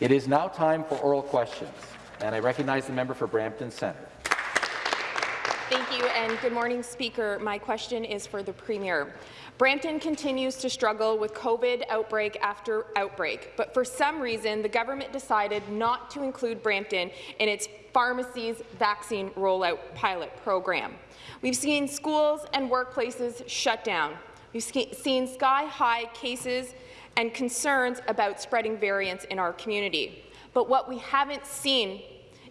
It is now time for oral questions, and I recognize the member for Brampton Centre. Thank you, and good morning, Speaker. My question is for the Premier. Brampton continues to struggle with COVID outbreak after outbreak, but for some reason, the government decided not to include Brampton in its pharmacies vaccine rollout pilot program. We've seen schools and workplaces shut down. We've seen sky-high cases and concerns about spreading variants in our community. But what we haven't seen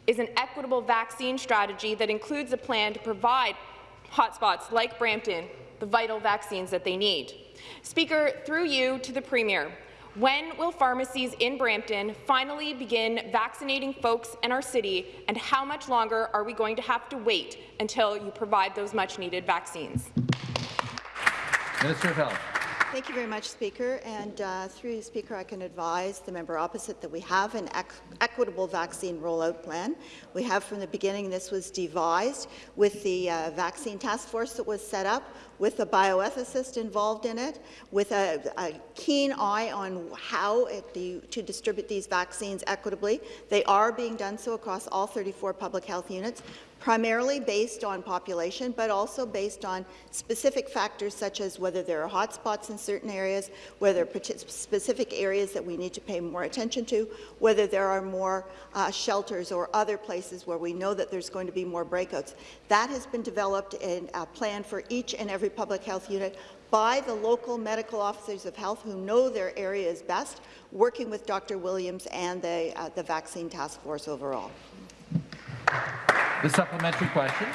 is an equitable vaccine strategy that includes a plan to provide hotspots like Brampton the vital vaccines that they need. Speaker, through you to the Premier, when will pharmacies in Brampton finally begin vaccinating folks in our city, and how much longer are we going to have to wait until you provide those much-needed vaccines? Minister of Health. Thank you very much, Speaker. And uh, through the Speaker, I can advise the member opposite that we have an equitable vaccine rollout plan. We have from the beginning, this was devised with the uh, vaccine task force that was set up, with a bioethicist involved in it, with a, a keen eye on how the, to distribute these vaccines equitably. They are being done so across all 34 public health units primarily based on population, but also based on specific factors such as whether there are hotspots in certain areas, whether specific areas that we need to pay more attention to, whether there are more uh, shelters or other places where we know that there's going to be more breakouts. That has been developed in a plan for each and every public health unit by the local medical officers of health who know their areas best, working with Dr. Williams and the, uh, the vaccine task force overall. The supplementary question.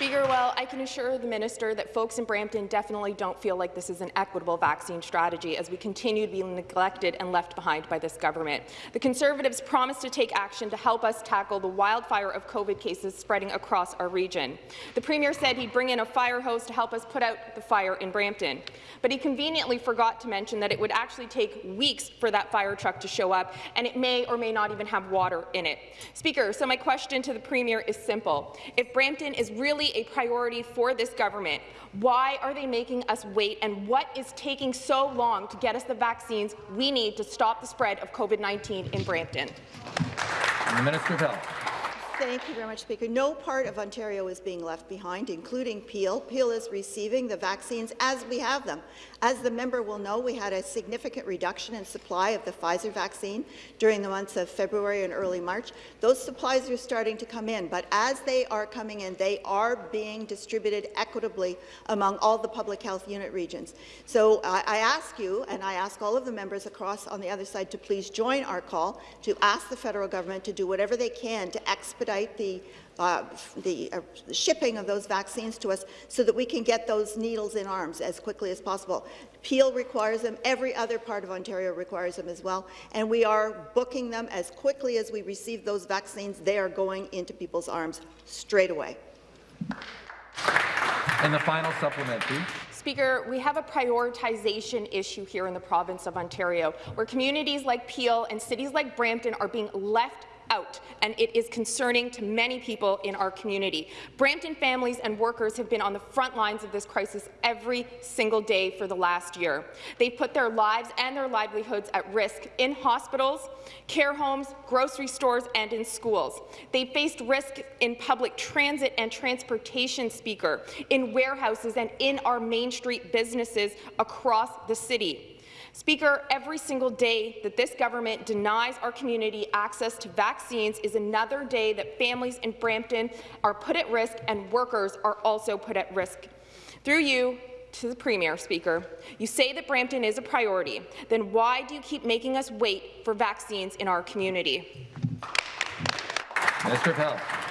Speaker, well, I can assure the minister that folks in Brampton definitely don't feel like this is an equitable vaccine strategy as we continue to be neglected and left behind by this government. The Conservatives promised to take action to help us tackle the wildfire of COVID cases spreading across our region. The Premier said he'd bring in a fire hose to help us put out the fire in Brampton, but he conveniently forgot to mention that it would actually take weeks for that fire truck to show up, and it may or may not even have water in it. Speaker, so my question to the Premier is simple. If Brampton is really a priority for this government. Why are they making us wait, and what is taking so long to get us the vaccines we need to stop the spread of COVID-19 in Brampton? And the Minister of Health. Thank you very much, Speaker. No part of Ontario is being left behind, including Peel. Peel is receiving the vaccines as we have them. As the member will know, we had a significant reduction in supply of the Pfizer vaccine during the months of February and early March. Those supplies are starting to come in, but as they are coming in, they are being distributed equitably among all the public health unit regions. So uh, I ask you, and I ask all of the members across on the other side to please join our call to ask the federal government to do whatever they can to expedite expedite the uh, the, uh, shipping of those vaccines to us so that we can get those needles in arms as quickly as possible. Peel requires them. Every other part of Ontario requires them as well. And we are booking them as quickly as we receive those vaccines. They are going into people's arms straight away. And the final supplementary. Speaker, we have a prioritization issue here in the province of Ontario, where communities like Peel and cities like Brampton are being left out, and it is concerning to many people in our community. Brampton families and workers have been on the front lines of this crisis every single day for the last year. They've put their lives and their livelihoods at risk in hospitals, care homes, grocery stores, and in schools. They faced risk in public transit and transportation, Speaker, in warehouses and in our Main Street businesses across the city. Speaker, every single day that this government denies our community access to vaccines is another day that families in Brampton are put at risk and workers are also put at risk. Through you, to the Premier, Speaker, you say that Brampton is a priority. Then why do you keep making us wait for vaccines in our community? Minister of.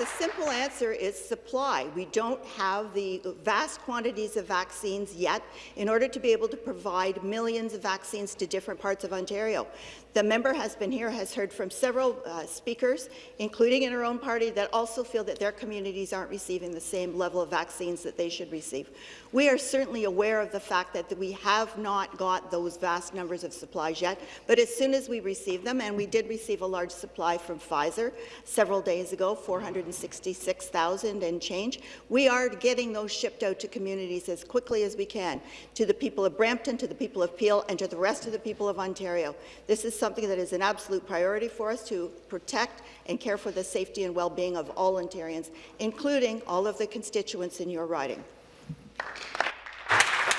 The simple answer is supply. We don't have the vast quantities of vaccines yet in order to be able to provide millions of vaccines to different parts of Ontario. The member has been here, has heard from several uh, speakers, including in her own party, that also feel that their communities aren't receiving the same level of vaccines that they should receive. We are certainly aware of the fact that we have not got those vast numbers of supplies yet, but as soon as we receive them, and we did receive a large supply from Pfizer several days ago, 400 166,000 and change. We are getting those shipped out to communities as quickly as we can, to the people of Brampton, to the people of Peel, and to the rest of the people of Ontario. This is something that is an absolute priority for us to protect and care for the safety and well-being of all Ontarians, including all of the constituents in your riding.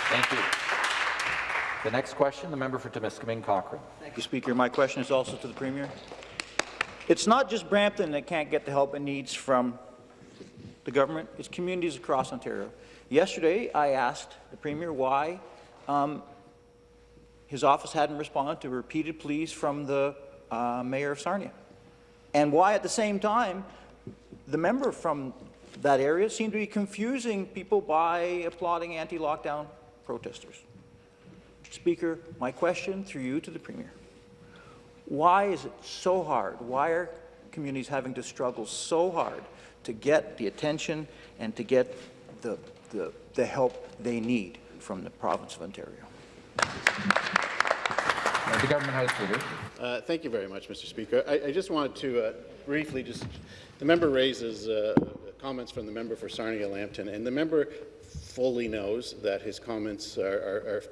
Thank you. The next question, the member for Timiskaming Cochrane. Thank you, Speaker. My question is also to the Premier. It's not just Brampton that can't get the help it needs from the government, it's communities across Ontario. Yesterday, I asked the Premier why um, his office hadn't responded to repeated pleas from the uh, Mayor of Sarnia, and why at the same time the member from that area seemed to be confusing people by applauding anti-lockdown protesters. Speaker, my question through you to the Premier. Why is it so hard? Why are communities having to struggle so hard to get the attention and to get the, the, the help they need from the province of Ontario? The government house leader. Uh, Thank you very much, Mr. Speaker. I, I just wanted to uh, briefly just, the member raises uh, comments from the member for Sarnia-Lambton, and the member fully knows that his comments are, are,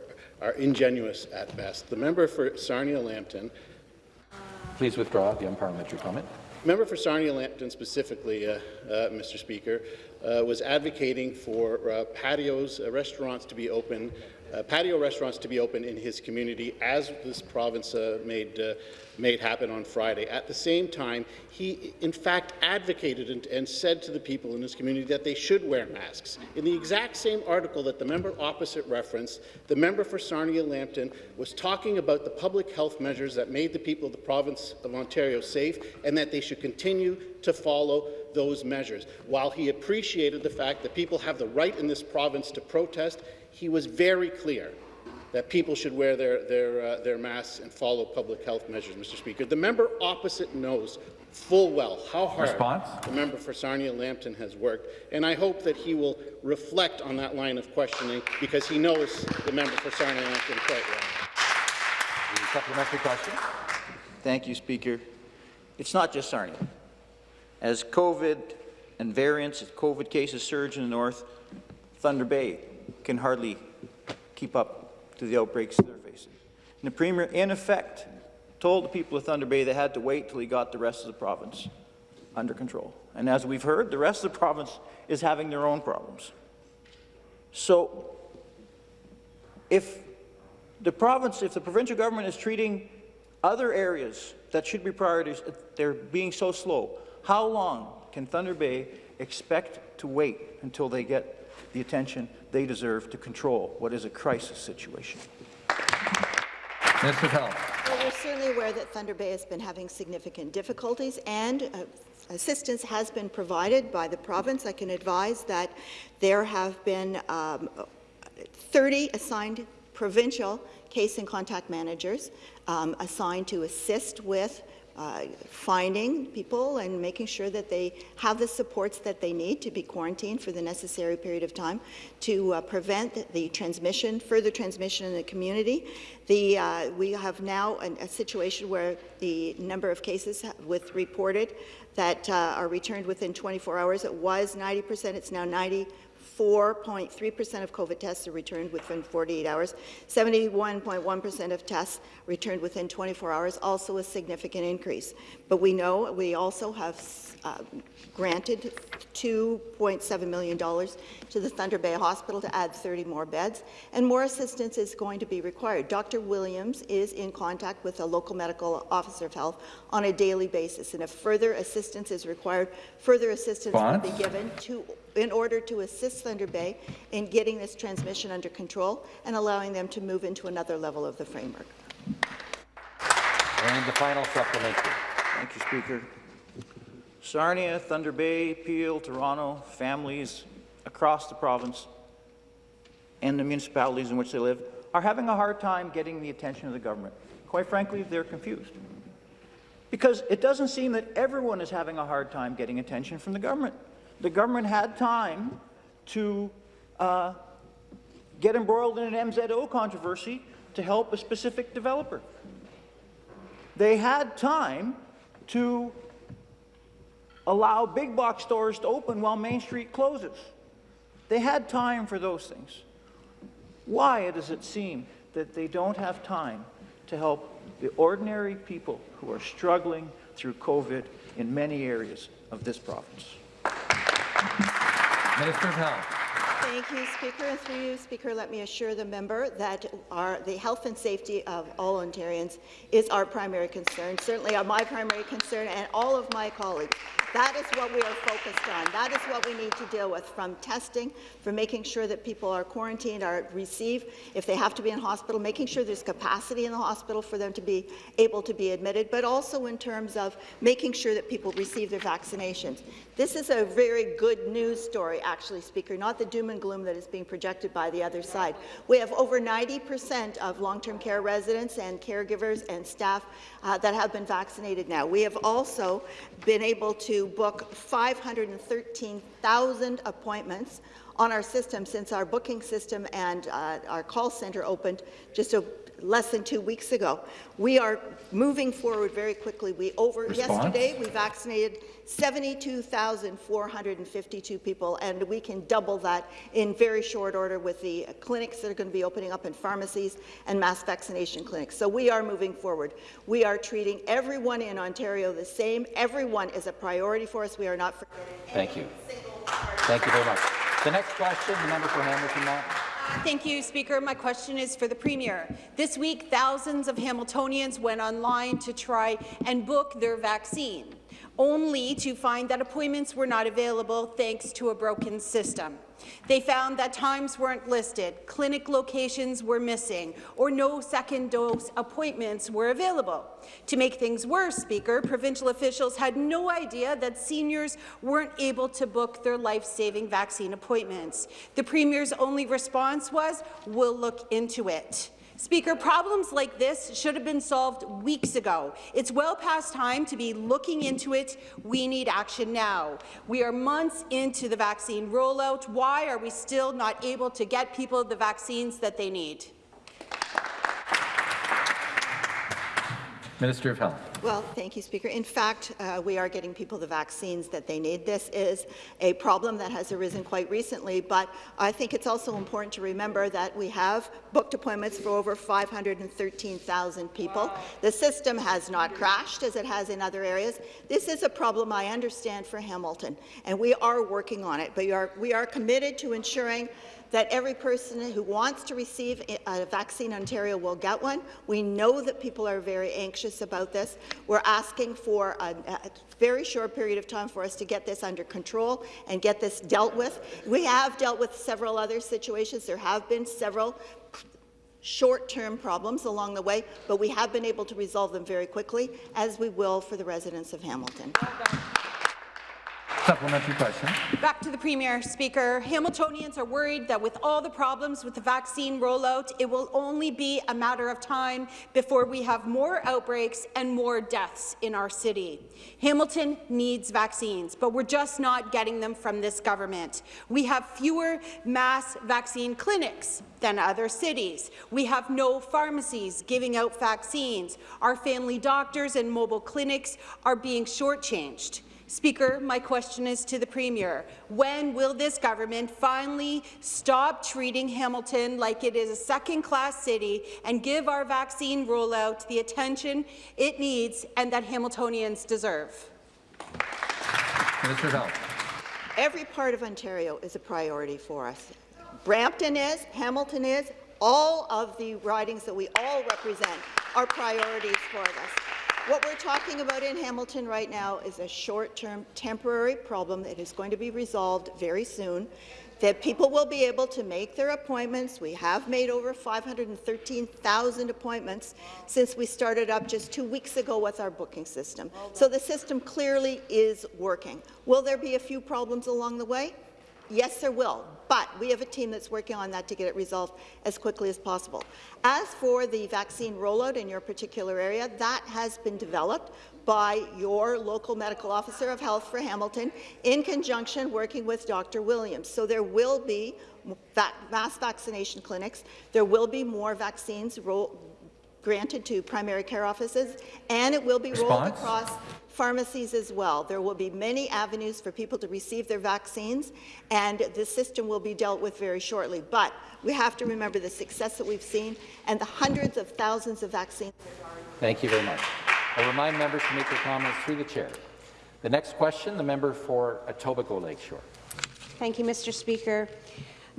are, are ingenuous at best. The member for Sarnia-Lambton Please withdraw the unparliamentary comment. Member for Sarnia-Lambton specifically, uh, uh, Mr. Speaker, uh, was advocating for uh, patios, uh, restaurants to be open, uh, patio restaurants to be open in his community as this province uh, made, uh, made happen on Friday. At the same time, he in fact advocated and, and said to the people in his community that they should wear masks. In the exact same article that the member opposite referenced, the member for Sarnia-Lambton was talking about the public health measures that made the people of the province of Ontario safe and that they should continue to follow those measures. While he appreciated the fact that people have the right in this province to protest, he was very clear that people should wear their, their, uh, their masks and follow public health measures, Mr. Speaker. The member opposite knows full well how hard Response? the member for Sarnia-Lambton has worked, and I hope that he will reflect on that line of questioning because he knows the member for Sarnia-Lambton quite well. The supplementary question. Thank you, Speaker. It's not just Sarnia. As COVID and variants of COVID cases surge in the north, Thunder Bay can hardly keep up to the outbreaks they're facing. And the Premier, in effect, told the people of Thunder Bay they had to wait till he got the rest of the province under control. And as we've heard, the rest of the province is having their own problems. So if the province, if the provincial government is treating other areas that should be priorities, uh, they're being so slow, how long can Thunder Bay expect to wait until they get the attention they deserve to control what is a crisis situation? Minister of Health. Well, we're certainly aware that Thunder Bay has been having significant difficulties, and uh, assistance has been provided by the province. I can advise that there have been um, 30 assigned provincial case and contact managers um, assigned to assist with uh, finding people and making sure that they have the supports that they need to be quarantined for the necessary period of time to uh, prevent the transmission, further transmission in the community. The, uh, we have now an, a situation where the number of cases with reported that uh, are returned within 24 hours, it was 90 percent, it's now 90 4.3% of COVID tests are returned within 48 hours. 71.1% of tests returned within 24 hours, also a significant increase. But we know we also have uh, granted $2.7 million to the Thunder Bay Hospital to add 30 more beds, and more assistance is going to be required. Dr. Williams is in contact with a local medical officer of health on a daily basis, and if further assistance is required, further assistance will be given to in order to assist Thunder Bay in getting this transmission under control and allowing them to move into another level of the framework. And the final supplementary. Thank you, Speaker. Sarnia, Thunder Bay, Peel, Toronto, families across the province and the municipalities in which they live are having a hard time getting the attention of the government. Quite frankly, they're confused. Because it doesn't seem that everyone is having a hard time getting attention from the government. The government had time to uh, get embroiled in an MZO controversy to help a specific developer. They had time to allow big box stores to open while Main Street closes. They had time for those things. Why does it seem that they don't have time to help the ordinary people who are struggling through COVID in many areas of this province? Minister of Health. Thank you, Speaker. And through you, Speaker, let me assure the member that our, the health and safety of all Ontarians is our primary concern, certainly my primary concern and all of my colleagues. That is what we are focused on. That is what we need to deal with, from testing, from making sure that people are quarantined, are receive, if they have to be in hospital, making sure there's capacity in the hospital for them to be able to be admitted, but also in terms of making sure that people receive their vaccinations. This is a very good news story, actually, Speaker, not the doom and gloom that is being projected by the other side. We have over 90% of long-term care residents and caregivers and staff uh, that have been vaccinated now. We have also been able to book 513,000 appointments on our system since our booking system and uh, our call centre opened just a, less than two weeks ago. We are moving forward very quickly. We over Response? yesterday we vaccinated 72,452 people, and we can double that in very short order with the clinics that are going to be opening up in pharmacies and mass vaccination clinics. So we are moving forward. We are treating everyone in Ontario the same. Everyone is a priority for us. We are not forgetting. Thank you. Thank you very much. The next question, the member for Hamilton Mountain. Thank you, Speaker. My question is for the Premier. This week, thousands of Hamiltonians went online to try and book their vaccine only to find that appointments were not available thanks to a broken system. They found that times weren't listed, clinic locations were missing, or no second dose appointments were available. To make things worse, Speaker, provincial officials had no idea that seniors weren't able to book their life-saving vaccine appointments. The Premier's only response was, we'll look into it. Speaker, problems like this should have been solved weeks ago. It's well past time to be looking into it. We need action now. We are months into the vaccine rollout. Why are we still not able to get people the vaccines that they need? Minister of Health. Well, thank you, Speaker. In fact, uh, we are getting people the vaccines that they need. This is a problem that has arisen quite recently, but I think it's also important to remember that we have booked appointments for over 513,000 people. Wow. The system has not crashed as it has in other areas. This is a problem I understand for Hamilton, and we are working on it, but we are, we are committed to ensuring that every person who wants to receive a vaccine in Ontario will get one. We know that people are very anxious about this. We're asking for a, a very short period of time for us to get this under control and get this dealt with. We have dealt with several other situations. There have been several short-term problems along the way, but we have been able to resolve them very quickly, as we will for the residents of Hamilton. Supplementary question. Back to the Premier. Speaker, Hamiltonians are worried that with all the problems with the vaccine rollout, it will only be a matter of time before we have more outbreaks and more deaths in our city. Hamilton needs vaccines, but we're just not getting them from this government. We have fewer mass vaccine clinics than other cities. We have no pharmacies giving out vaccines. Our family doctors and mobile clinics are being shortchanged. Speaker, my question is to the Premier. When will this government finally stop treating Hamilton like it is a second-class city and give our vaccine rollout the attention it needs and that Hamiltonians deserve? Minister of Health. Every part of Ontario is a priority for us. Brampton is, Hamilton is, all of the ridings that we all represent are priorities for us. What we're talking about in Hamilton right now is a short-term temporary problem that is going to be resolved very soon that people will be able to make their appointments. We have made over 513,000 appointments since we started up just two weeks ago with our booking system. So the system clearly is working. Will there be a few problems along the way? Yes, there will, but we have a team that's working on that to get it resolved as quickly as possible. As for the vaccine rollout in your particular area, that has been developed by your local medical officer of health for Hamilton in conjunction working with Dr. Williams. So there will be mass vaccination clinics. There will be more vaccines granted to primary care offices, and it will be rolled across pharmacies as well. There will be many avenues for people to receive their vaccines, and the system will be dealt with very shortly. But we have to remember the success that we've seen and the hundreds of thousands of vaccines. Thank you very much. I remind members to make their comments through the chair. The next question, the member for Etobicoke Lakeshore. Thank you, Mr. Speaker.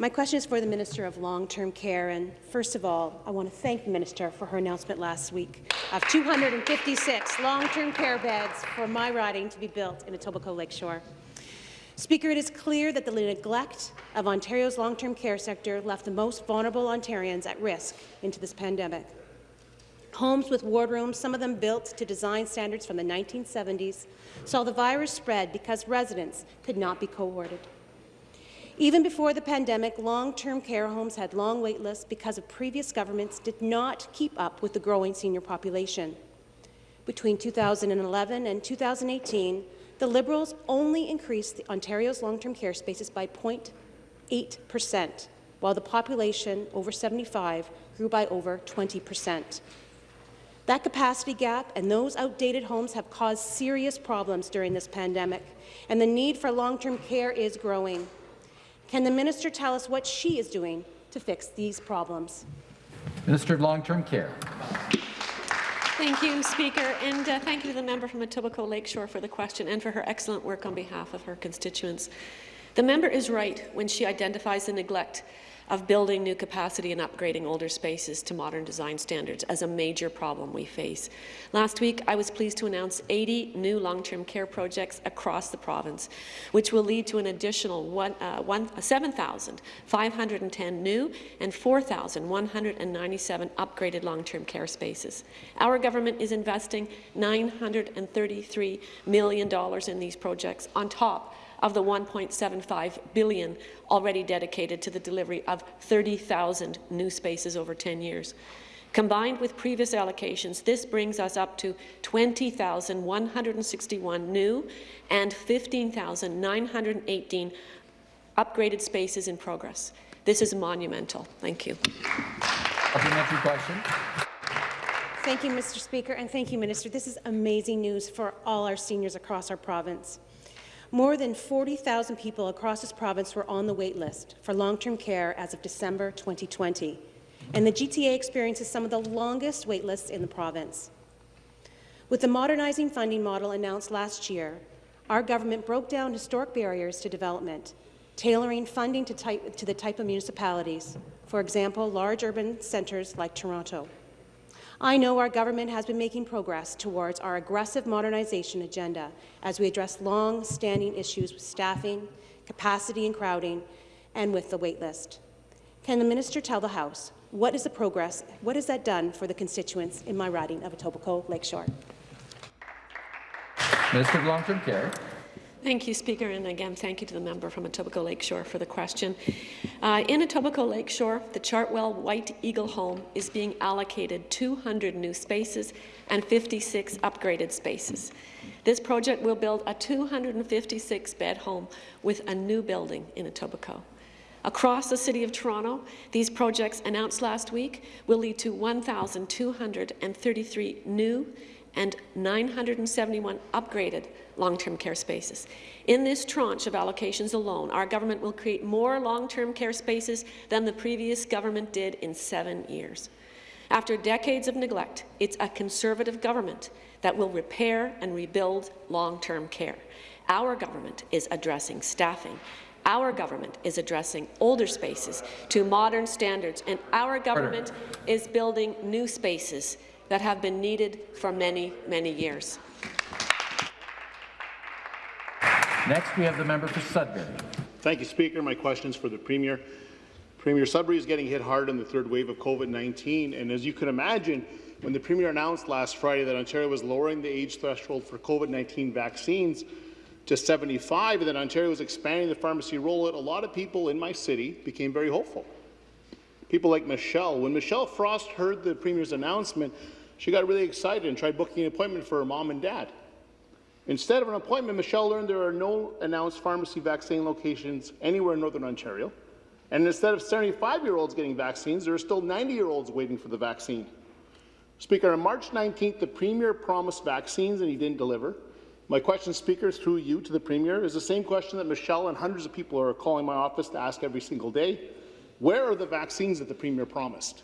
My question is for the Minister of Long-Term Care, and first of all, I want to thank the Minister for her announcement last week of 256 long-term care beds for my riding to be built in Etobicoke Lakeshore. Speaker, it is clear that the neglect of Ontario's long-term care sector left the most vulnerable Ontarians at risk into this pandemic. Homes with wardrooms, some of them built to design standards from the 1970s, saw the virus spread because residents could not be cohorted. Even before the pandemic, long-term care homes had long wait lists because of previous governments did not keep up with the growing senior population. Between 2011 and 2018, the Liberals only increased Ontario's long-term care spaces by 0.8 per cent, while the population over 75 grew by over 20 per cent. That capacity gap and those outdated homes have caused serious problems during this pandemic, and the need for long-term care is growing. Can the minister tell us what she is doing to fix these problems? Minister of Long-Term Care. Thank you, Speaker, and uh, thank you to the member from Etobicoke Lakeshore for the question and for her excellent work on behalf of her constituents. The member is right when she identifies the neglect of building new capacity and upgrading older spaces to modern design standards as a major problem we face. Last week, I was pleased to announce 80 new long-term care projects across the province, which will lead to an additional uh, one, 7,510 new and 4,197 upgraded long-term care spaces. Our government is investing $933 million in these projects on top of the 1.75 billion already dedicated to the delivery of 30,000 new spaces over 10 years. Combined with previous allocations, this brings us up to 20,161 new and 15,918 upgraded spaces in progress. This is monumental. Thank you. Supplementary question. Thank you, Mr. Speaker, and thank you, Minister. This is amazing news for all our seniors across our province. More than 40,000 people across this province were on the wait list for long-term care as of December 2020, and the GTA experiences some of the longest wait lists in the province. With the Modernizing Funding Model announced last year, our government broke down historic barriers to development, tailoring funding to, type, to the type of municipalities, for example, large urban centres like Toronto. I know our government has been making progress towards our aggressive modernization agenda as we address long-standing issues with staffing, capacity and crowding, and with the waitlist. Can the minister tell the House what is the progress, what has that done for the constituents in my riding of Etobicoke Lakeshore? Minister of Long-Term Care. Thank you, Speaker, and again, thank you to the member from Etobicoke Lakeshore for the question. Uh, in Etobicoke Lakeshore, the Chartwell White Eagle home is being allocated 200 new spaces and 56 upgraded spaces. This project will build a 256-bed home with a new building in Etobicoke. Across the City of Toronto, these projects announced last week will lead to 1,233 new and 971 upgraded long-term care spaces. In this tranche of allocations alone, our government will create more long-term care spaces than the previous government did in seven years. After decades of neglect, it's a Conservative government that will repair and rebuild long-term care. Our government is addressing staffing. Our government is addressing older spaces to modern standards, and our government is building new spaces that have been needed for many, many years. Next, we have the member for Sudbury. Thank you, Speaker. My question is for the Premier. Premier Sudbury is getting hit hard in the third wave of COVID-19, and as you can imagine, when the Premier announced last Friday that Ontario was lowering the age threshold for COVID-19 vaccines to 75 and that Ontario was expanding the pharmacy rollout, a lot of people in my city became very hopeful. People like Michelle. When Michelle Frost heard the Premier's announcement, she got really excited and tried booking an appointment for her mom and dad. Instead of an appointment, Michelle learned there are no announced pharmacy vaccine locations anywhere in Northern Ontario. And instead of 75-year-olds getting vaccines, there are still 90-year-olds waiting for the vaccine. Speaker, on March 19th, the Premier promised vaccines and he didn't deliver. My question, Speaker, through you to the Premier, is the same question that Michelle and hundreds of people are calling my office to ask every single day. Where are the vaccines that the Premier promised?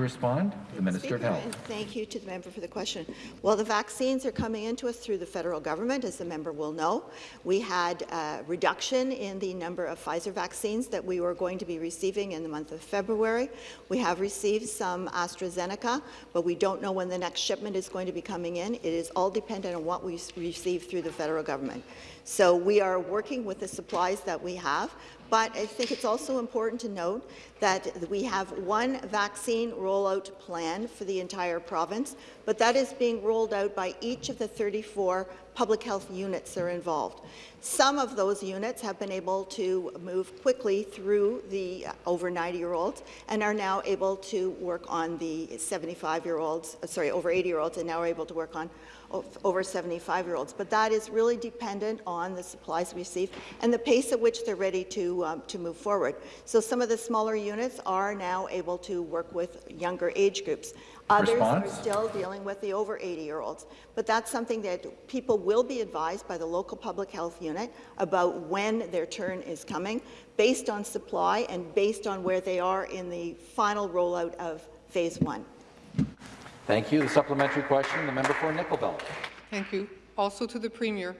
To respond, the Minister of Health. thank you to the member for the question. Well, the vaccines are coming into us through the federal government, as the member will know. We had a reduction in the number of Pfizer vaccines that we were going to be receiving in the month of February. We have received some AstraZeneca, but we don't know when the next shipment is going to be coming in. It is all dependent on what we receive through the federal government. So we are working with the supplies that we have, but I think it's also important to note that we have one vaccine rollout plan for the entire province, but that is being rolled out by each of the 34 public health units that are involved. Some of those units have been able to move quickly through the uh, over 90-year-olds and are now able to work on the 75-year-olds, uh, sorry, over 80-year-olds, and now are able to work on over 75-year-olds. But that is really dependent on the supplies we receive and the pace at which they're ready to, um, to move forward. So some of the smaller units are now able to work with younger age groups. Others Response? are still dealing with the over 80-year-olds. But that's something that people will be advised by the local public health unit about when their turn is coming, based on supply and based on where they are in the final rollout of phase one. Thank you. The supplementary question, the member for Nickel Belt. Thank you. Also to the Premier.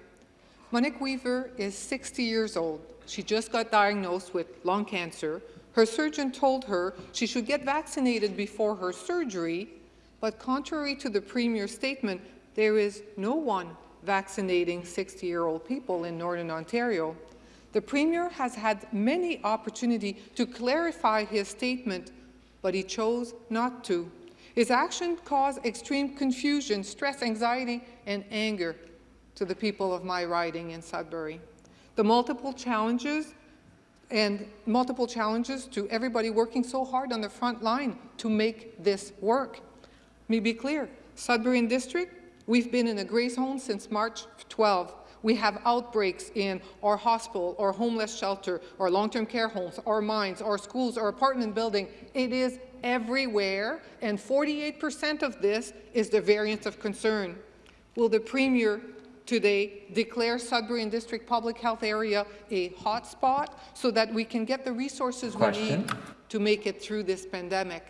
Monique Weaver is 60 years old. She just got diagnosed with lung cancer. Her surgeon told her she should get vaccinated before her surgery, but contrary to the Premier's statement, there is no one vaccinating 60-year-old people in Northern Ontario. The Premier has had many opportunities to clarify his statement, but he chose not to. His action caused extreme confusion, stress, anxiety, and anger to the people of my riding in Sudbury. The multiple challenges and multiple challenges to everybody working so hard on the front line to make this work. Let me be clear, Sudbury and District, we've been in a grey zone since March 12. We have outbreaks in our hospital, or homeless shelter, or long-term care homes, our mines, our schools, our apartment building. It is everywhere, and 48% of this is the variant of concern. Will the Premier today declare Sudbury and District Public Health Area a hotspot so that we can get the resources Question. we need to make it through this pandemic?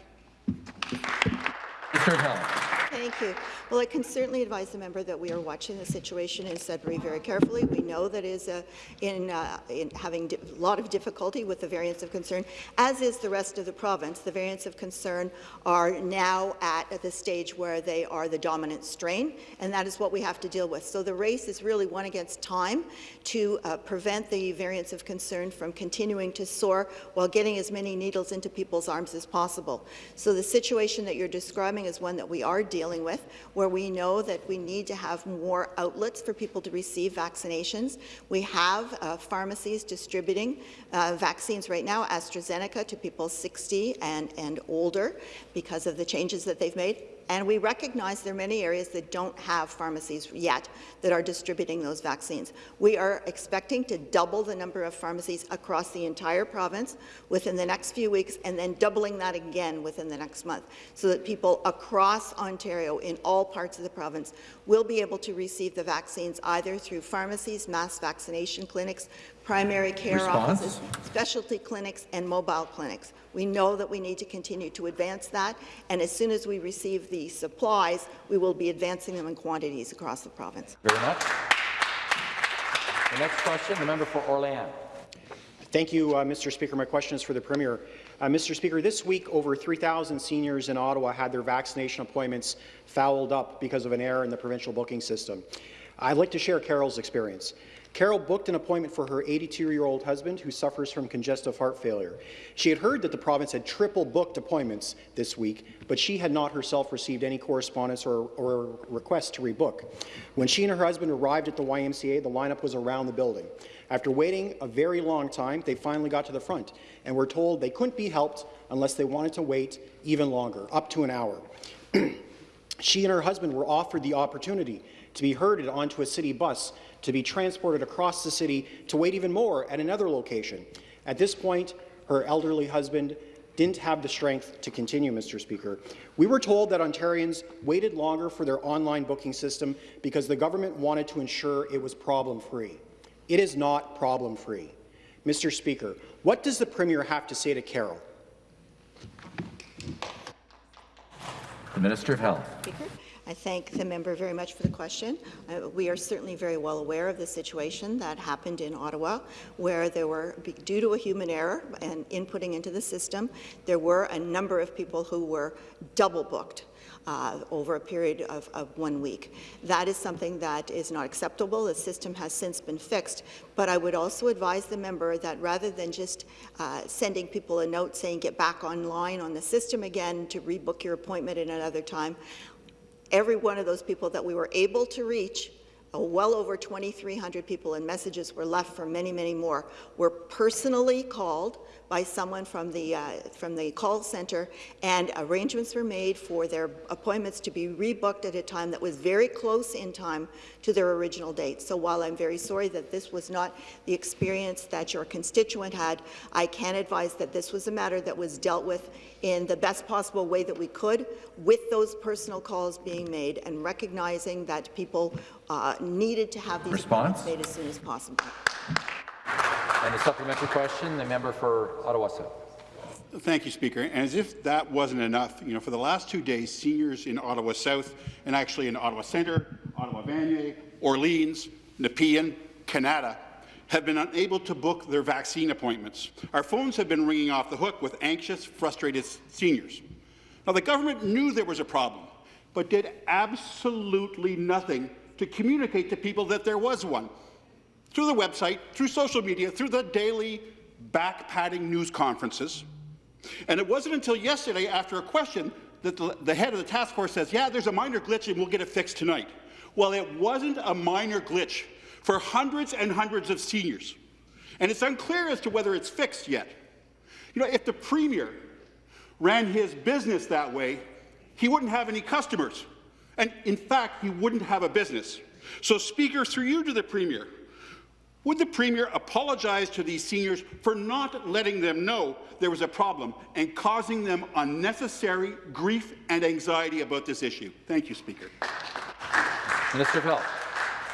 Of Health. Thank you. Well, I can certainly advise the member that we are watching the situation in Sudbury very carefully. We know that is uh, in, uh, in having a lot of difficulty with the variants of concern, as is the rest of the province. The variants of concern are now at, at the stage where they are the dominant strain, and that is what we have to deal with. So the race is really one against time to uh, prevent the variants of concern from continuing to soar while getting as many needles into people's arms as possible. So the situation that you're describing is one that we are dealing with, where we know that we need to have more outlets for people to receive vaccinations. We have uh, pharmacies distributing uh, vaccines right now, AstraZeneca to people 60 and, and older because of the changes that they've made. And we recognize there are many areas that don't have pharmacies yet that are distributing those vaccines. We are expecting to double the number of pharmacies across the entire province within the next few weeks, and then doubling that again within the next month, so that people across Ontario in all parts of the province will be able to receive the vaccines either through pharmacies, mass vaccination clinics, primary care Response? offices, specialty clinics, and mobile clinics. We know that we need to continue to advance that, and as soon as we receive the supplies, we will be advancing them in quantities across the province. Very much. The next question, the member for Orléans. Thank you, uh, Mr. Speaker. My question is for the Premier. Uh, Mr. Speaker, this week over 3,000 seniors in Ottawa had their vaccination appointments fouled up because of an error in the provincial booking system. I'd like to share Carol's experience. Carol booked an appointment for her 82-year-old husband who suffers from congestive heart failure. She had heard that the province had triple booked appointments this week, but she had not herself received any correspondence or, or request to rebook. When she and her husband arrived at the YMCA, the lineup was around the building. After waiting a very long time, they finally got to the front and were told they couldn't be helped unless they wanted to wait even longer, up to an hour. she and her husband were offered the opportunity to be herded onto a city bus to be transported across the city to wait even more at another location. At this point, her elderly husband didn't have the strength to continue, Mr. Speaker. We were told that Ontarians waited longer for their online booking system because the government wanted to ensure it was problem-free. It is not problem-free. Mr. Speaker, what does the Premier have to say to Carol? The Minister of Health. Speaker. I thank the member very much for the question. Uh, we are certainly very well aware of the situation that happened in Ottawa, where there were, due to a human error and inputting into the system, there were a number of people who were double booked uh, over a period of, of, one week. That is something that is not acceptable. The system has since been fixed, but I would also advise the member that rather than just uh, sending people a note saying get back online on the system again to rebook your appointment at another time, every one of those people that we were able to reach uh, well over 2,300 people and messages were left for many, many more, were personally called by someone from the, uh, from the call centre, and arrangements were made for their appointments to be rebooked at a time that was very close in time to their original date. So while I'm very sorry that this was not the experience that your constituent had, I can advise that this was a matter that was dealt with in the best possible way that we could, with those personal calls being made and recognizing that people uh, needed to have these Response? made as soon as possible. And a supplementary question, the member for Ottawa South. Thank you, Speaker. And as if that wasn't enough, you know, for the last two days, seniors in Ottawa South and actually in Ottawa Centre, Ottawa Vanier, Orleans, Nepean, Kanata have been unable to book their vaccine appointments. Our phones have been ringing off the hook with anxious, frustrated seniors. Now, the government knew there was a problem, but did absolutely nothing to communicate to people that there was one through the website, through social media, through the daily back-padding news conferences. And it wasn't until yesterday, after a question, that the, the, head of the task force says, yeah, there's a minor glitch and we'll get it fixed tonight. Well, it wasn't a minor glitch for hundreds and hundreds of seniors. And it's unclear as to whether it's fixed yet. You know, if the Premier ran his business that way, he wouldn't have any customers. And in fact, he wouldn't have a business. So, Speaker, through you to the Premier, would the Premier apologize to these seniors for not letting them know there was a problem and causing them unnecessary grief and anxiety about this issue? Thank you, Speaker. Minister of Health.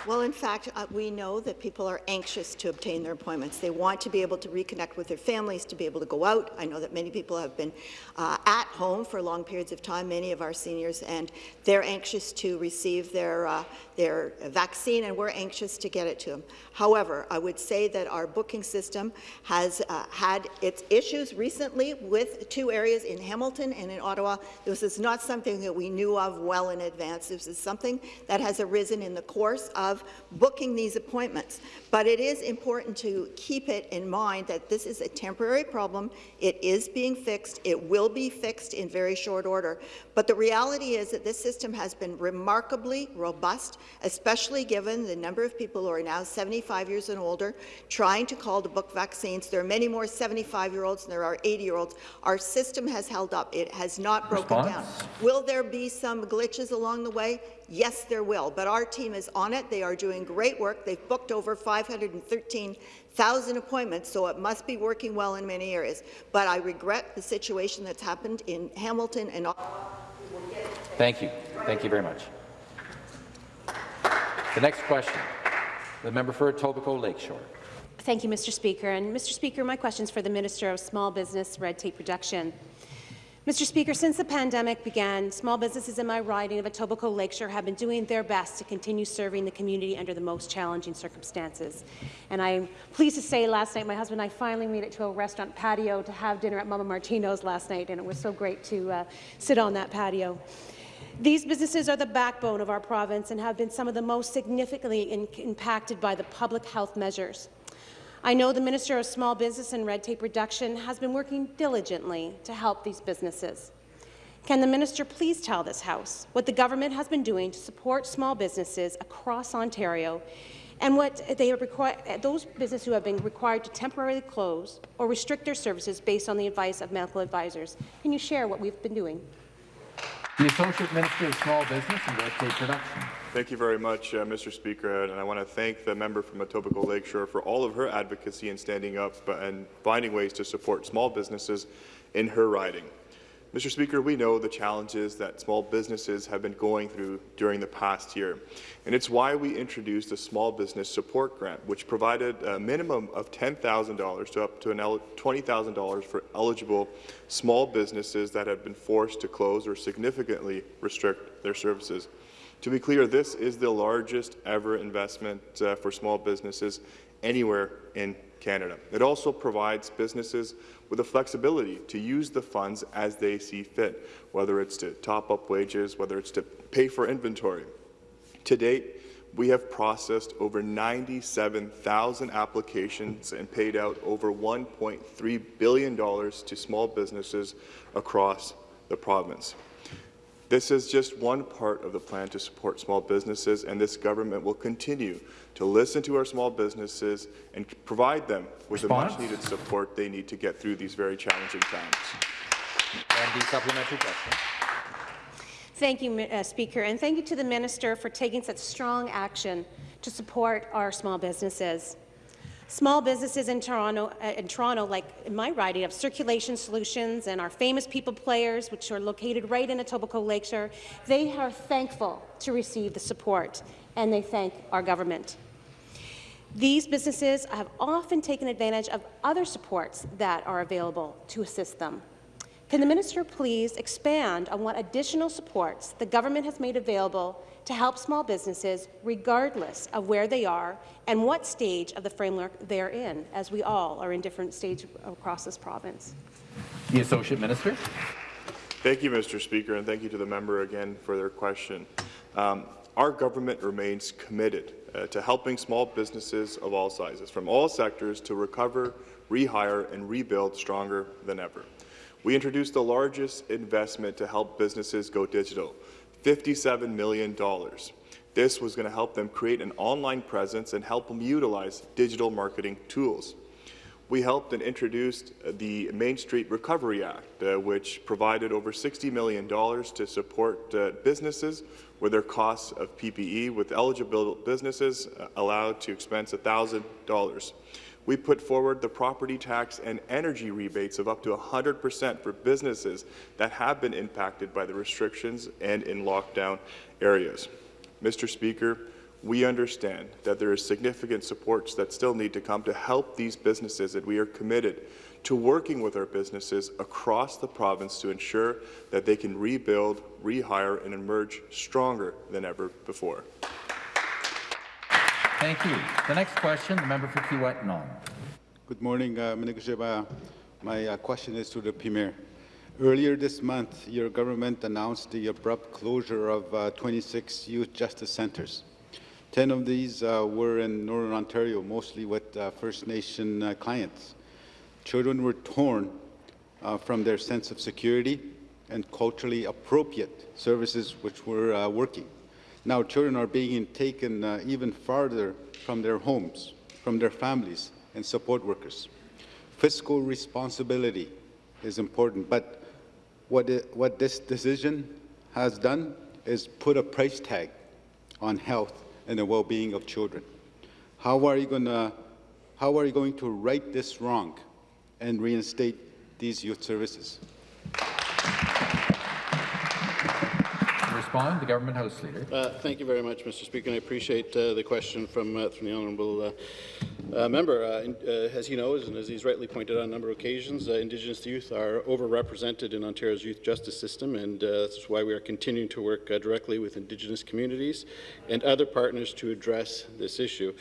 Well, in fact, uh, we know that people are anxious to obtain their appointments. They want to be able to reconnect with their families, to be able to go out. I know that many people have been uh, at home for long periods of time, many of our seniors, and they're anxious to receive their, uh, their vaccine, and we're anxious to get it to them. However, I would say that our booking system has uh, had its issues recently with two areas in Hamilton and in Ottawa. This is not something that we knew of well in advance. This is something that has arisen in the course of booking these appointments. But it is important to keep it in mind that this is a temporary problem. It is being fixed. It will be fixed in very short order. But the reality is that this system has been remarkably robust, especially given the number of people who are now 75 years and older trying to call to book vaccines. There are many more 75-year-olds than there are 80-year-olds. Our system has held up. It has not broken Response? down. Will there be some glitches along the way? Yes, there will, but our team is on it. They are doing great work. They've booked over 513,000 appointments, so it must be working well in many areas. But I regret the situation that's happened in Hamilton and Thank you. Thank you very much. The next question, the member for Etobicoke Lakeshore. Thank you, Mr. Speaker. And Mr. Speaker, my question is for the Minister of Small Business Red Tape Reduction. Mr. Speaker, since the pandemic began, small businesses in my riding of Etobicoke Lakeshore have been doing their best to continue serving the community under the most challenging circumstances. And I'm pleased to say last night my husband and I finally made it to a restaurant patio to have dinner at Mama Martino's last night, and it was so great to uh, sit on that patio. These businesses are the backbone of our province and have been some of the most significantly impacted by the public health measures. I know the Minister of Small Business and Red Tape Reduction has been working diligently to help these businesses. Can the minister please tell this House what the government has been doing to support small businesses across Ontario and what they those businesses who have been required to temporarily close or restrict their services based on the advice of medical advisors? Can you share what we've been doing? The Associate Minister of Small Business and Red Tape Reduction. Thank you very much, uh, Mr. Speaker, and I want to thank the member from Etobicoke Lakeshore for all of her advocacy in standing up and finding ways to support small businesses in her riding. Mr. Speaker, we know the challenges that small businesses have been going through during the past year, and it's why we introduced a small business support grant, which provided a minimum of $10,000 to up to $20,000 for eligible small businesses that have been forced to close or significantly restrict their services. To be clear, this is the largest ever investment uh, for small businesses anywhere in Canada. It also provides businesses with the flexibility to use the funds as they see fit, whether it's to top up wages, whether it's to pay for inventory. To date, we have processed over 97,000 applications and paid out over $1.3 billion to small businesses across the province. This is just one part of the plan to support small businesses, and this government will continue to listen to our small businesses and provide them with Response? the much-needed support they need to get through these very challenging times. And the supplementary question. Thank you, uh, Speaker, and thank you to the Minister for taking such strong action to support our small businesses. Small businesses in Toronto, uh, in Toronto, like in my riding, have Circulation Solutions and our famous People Players, which are located right in Etobicoke Lakeshore. They are thankful to receive the support, and they thank our government. These businesses have often taken advantage of other supports that are available to assist them. Can the minister please expand on what additional supports the government has made available to help small businesses regardless of where they are and what stage of the framework they're in, as we all are in different stages across this province? The Associate Minister. Thank you, Mr. Speaker, and thank you to the member again for their question. Um, our government remains committed uh, to helping small businesses of all sizes, from all sectors, to recover, rehire, and rebuild stronger than ever. We introduced the largest investment to help businesses go digital, $57 million. This was going to help them create an online presence and help them utilize digital marketing tools. We helped and introduced the Main Street Recovery Act, uh, which provided over $60 million to support uh, businesses with their costs of PPE, with eligible businesses uh, allowed to expense $1,000. We put forward the property tax and energy rebates of up to 100% for businesses that have been impacted by the restrictions and in lockdown areas. Mr. Speaker, we understand that there is significant supports that still need to come to help these businesses, and we are committed to working with our businesses across the province to ensure that they can rebuild, rehire, and emerge stronger than ever before. Thank you. The next question, the member for Kiiwetinoong. Good morning, uh, Minister My uh, question is to the Premier. Earlier this month, your government announced the abrupt closure of uh, 26 youth justice centres. Ten of these uh, were in Northern Ontario, mostly with uh, First Nation uh, clients. Children were torn from their sense of security and culturally appropriate services which were working. Now children are being taken uh, even farther from their homes, from their families and support workers. Fiscal responsibility is important, but what, it, what this decision has done is put a price tag on health and the well-being of children. How are you going to how are you going to right this wrong and reinstate these youth services? Respond, the Government House Leader. Uh, thank you very much, Mr. Speaker, and I appreciate uh, the question from, uh, from the honourable uh, uh, member. Uh, in, as he knows, and as he's rightly pointed out on a number of occasions, Indigenous youth are overrepresented in Ontario's youth justice system, and that's why we are continuing to work directly with Indigenous communities and other partners to address this issue.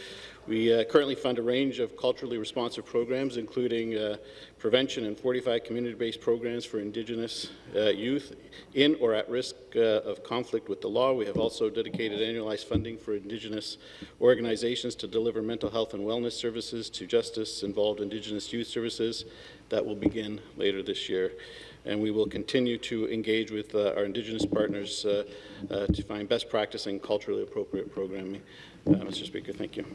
We uh, currently fund a range of culturally responsive programs, including uh, prevention and 45 community-based programs for Indigenous uh, youth in or at risk uh, of conflict with the law. We have also dedicated annualized funding for Indigenous organizations to deliver mental health and wellness services to justice-involved Indigenous youth services. That will begin later this year and we will continue to engage with uh, our Indigenous partners uh, uh, to find best practice and culturally appropriate programming. Uh, Mr. Speaker, thank you.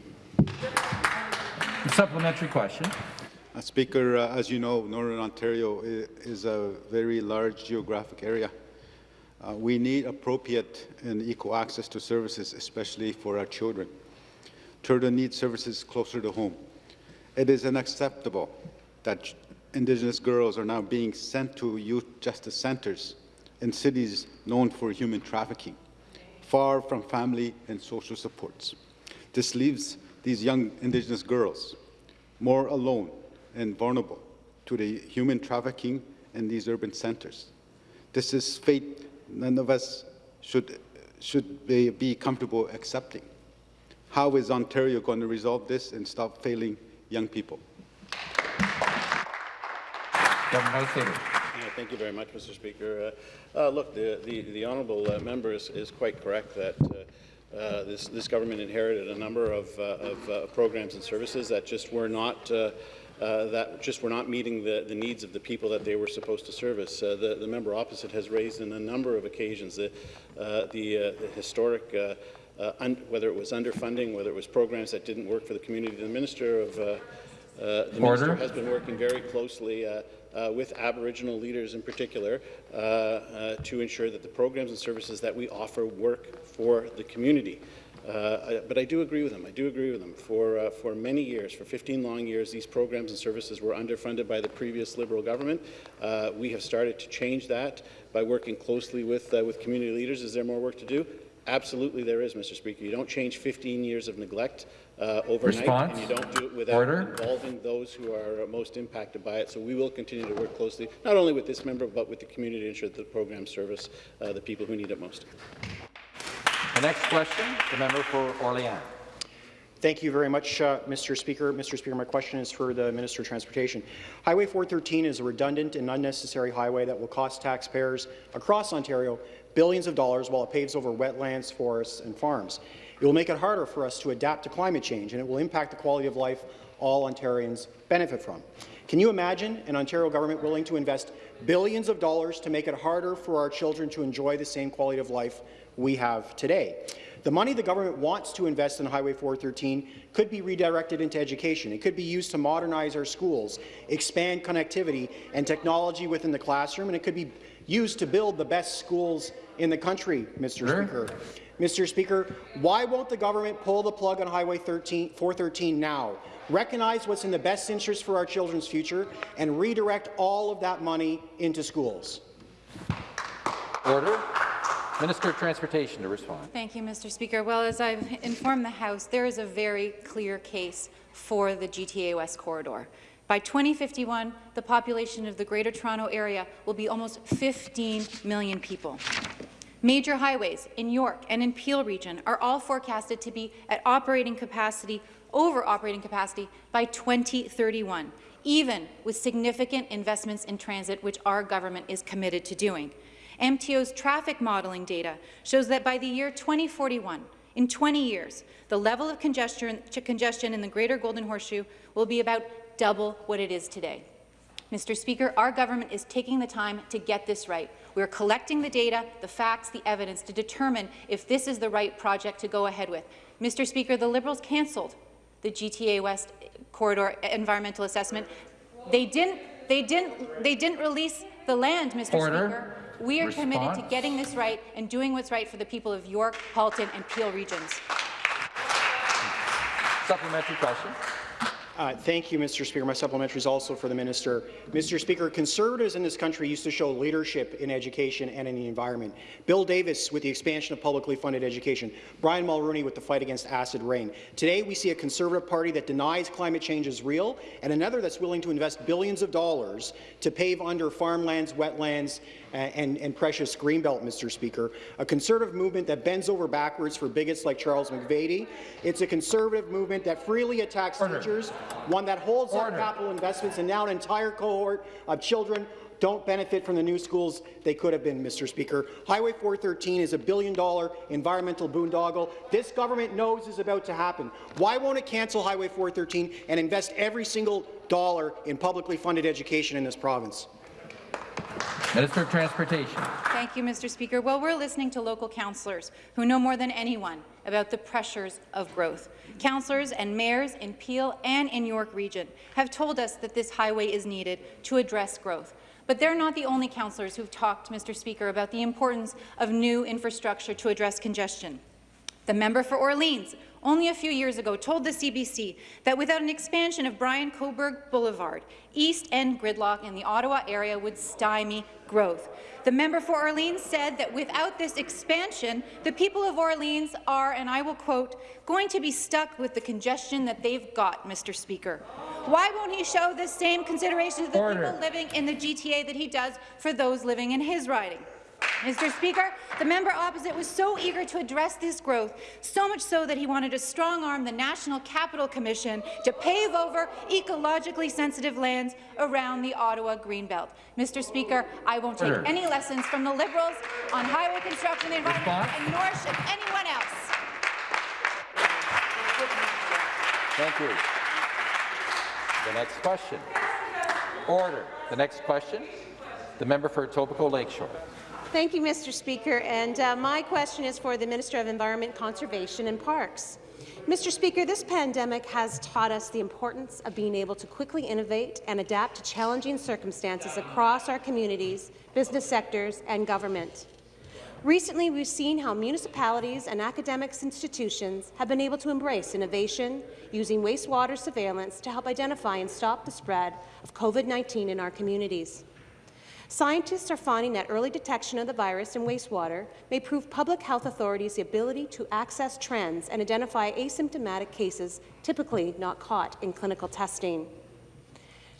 Supplementary question. Uh, Speaker, uh, as you know, Northern Ontario is a very large geographic area. Uh, we need appropriate and equal access to services, especially for our children. Children need services closer to home. It is unacceptable that Indigenous girls are now being sent to youth justice centers in cities known for human trafficking, far from family and social supports. This leaves these young Indigenous girls more alone and vulnerable to the human trafficking in these urban centers. This is fate none of us should, should be comfortable accepting. How is Ontario going to resolve this and stop failing young people? Governor Yeah, thank you very much, Mr. Speaker. Uh, uh, look, the, the, the honourable uh, member is, is, quite correct that uh, uh, this, this government inherited a number of, uh, of programs and services that just were not that just were not meeting the, the needs of the people that they were supposed to service. the, the member opposite has raised in a number of occasions the, the, the historic uh, whether it was underfunding, whether it was programs that didn't work for the community. The Minister of uh, uh, the Order. Minister has been working very closely uh, uh, with Aboriginal leaders in particular uh, to ensure that the programs and services that we offer work for the community. I, but I do agree with them. I do agree with them. For, for many years, for 15 long years, these programs and services were underfunded by the previous Liberal government. we have started to change that by working closely with, with community leaders. Is there more work to do? Absolutely there is, Mr. Speaker. You don't change 15 years of neglect uh, overnight, Response. and you don't do it without Order. involving those who are most impacted by it. So we will continue to work closely, not only with this member, but with the community to ensure that the program service uh, the people who need it most. The next question, the member for Orléans. Thank you very much, uh, Mr. Speaker. Mr. Speaker, my question is for the Minister of Transportation. Highway 413 is a redundant and unnecessary highway that will cost taxpayers across Ontario billions of dollars while it paves over wetlands, forests and farms. It will make it harder for us to adapt to climate change, and it will impact the quality of life all Ontarians benefit from. Can you imagine an Ontario government willing to invest billions of dollars to make it harder for our children to enjoy the same quality of life we have today? The money the government wants to invest in Highway 413 could be redirected into education. It could be used to modernize our schools, expand connectivity and technology within the classroom, and it could be used to build the best schools in the country, Mr. Sure. Speaker. Mr. Speaker, why won't the government pull the plug on Highway 13, 413 now? Recognize what's in the best interest for our children's future and redirect all of that money into schools. Order. Minister of Transportation to respond. Thank you, Mr. Speaker. Well, as I've informed the House, there is a very clear case for the GTA West corridor. By 2051, the population of the Greater Toronto Area will be almost 15 million people. Major highways in York and in Peel region are all forecasted to be at operating capacity, over operating capacity, by 2031, even with significant investments in transit, which our government is committed to doing. MTO's traffic modelling data shows that by the year 2041, in 20 years, the level of congestion, congestion in the Greater Golden Horseshoe will be about double what it is today. Mr. Speaker, our government is taking the time to get this right. We are collecting the data, the facts, the evidence to determine if this is the right project to go ahead with. Mr. Speaker, the Liberals cancelled the GTA West corridor environmental assessment. They didn't. They didn't. They didn't release the land, Mr. Order. Speaker. We are Response. committed to getting this right and doing what's right for the people of York, Halton, and Peel regions. Supplementary question. Uh, thank you, Mr. Speaker. My supplementary is also for the minister. Mr. Speaker, Conservatives in this country used to show leadership in education and in the environment. Bill Davis with the expansion of publicly funded education. Brian Mulroney with the fight against acid rain. Today, we see a Conservative Party that denies climate change is real and another that's willing to invest billions of dollars to pave under farmlands, wetlands, and, and precious greenbelt, Mr. Speaker. A conservative movement that bends over backwards for bigots like Charles McVety. It's a conservative movement that freely attacks Order. teachers, one that holds Order. up capital investments, and now an entire cohort of children don't benefit from the new schools they could have been, Mr. Speaker. Highway 413 is a billion-dollar environmental boondoggle this government knows is about to happen. Why won't it cancel Highway 413 and invest every single dollar in publicly funded education in this province? Minister of Transportation. Thank you, Mr. Speaker. Well, we're listening to local councillors who know more than anyone about the pressures of growth. Councillors and mayors in Peel and in York Region have told us that this highway is needed to address growth. But they're not the only councillors who've talked, Mr. Speaker, about the importance of new infrastructure to address congestion. The member for Orleans only a few years ago told the CBC that without an expansion of Brian Coburn Boulevard, East End gridlock in the Ottawa area would stymie growth. The member for Orleans said that without this expansion, the people of Orleans are, and I will quote, going to be stuck with the congestion that they've got, Mr. Speaker. Why won't he show the same consideration to the Order. people living in the GTA that he does for those living in his riding? Mr. Speaker, the member opposite was so eager to address this growth, so much so that he wanted to strong-arm the National Capital Commission to pave over ecologically sensitive lands around the Ottawa Greenbelt. Mr. Speaker, I won't take Order. any lessons from the Liberals on highway construction and the environment, Response? and nor should anyone else. Thank you. The next question. Order. The next question. The member for Etobicoke Lakeshore. Thank you, Mr. Speaker. And uh, my question is for the Minister of Environment, Conservation and Parks. Mr. Speaker, this pandemic has taught us the importance of being able to quickly innovate and adapt to challenging circumstances across our communities, business sectors and government. Recently, we've seen how municipalities and academic institutions have been able to embrace innovation using wastewater surveillance to help identify and stop the spread of COVID-19 in our communities. Scientists are finding that early detection of the virus in wastewater may prove public health authorities the ability to access trends and identify asymptomatic cases typically not caught in clinical testing.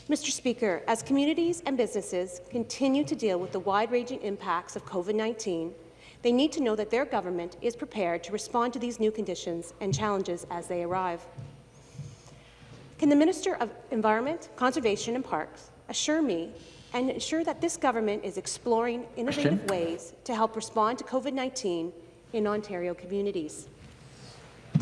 Mr. Speaker, as communities and businesses continue to deal with the wide-ranging impacts of COVID-19, they need to know that their government is prepared to respond to these new conditions and challenges as they arrive. Can the Minister of Environment, Conservation and Parks assure me and ensure that this government is exploring innovative Question. ways to help respond to COVID-19 in Ontario communities?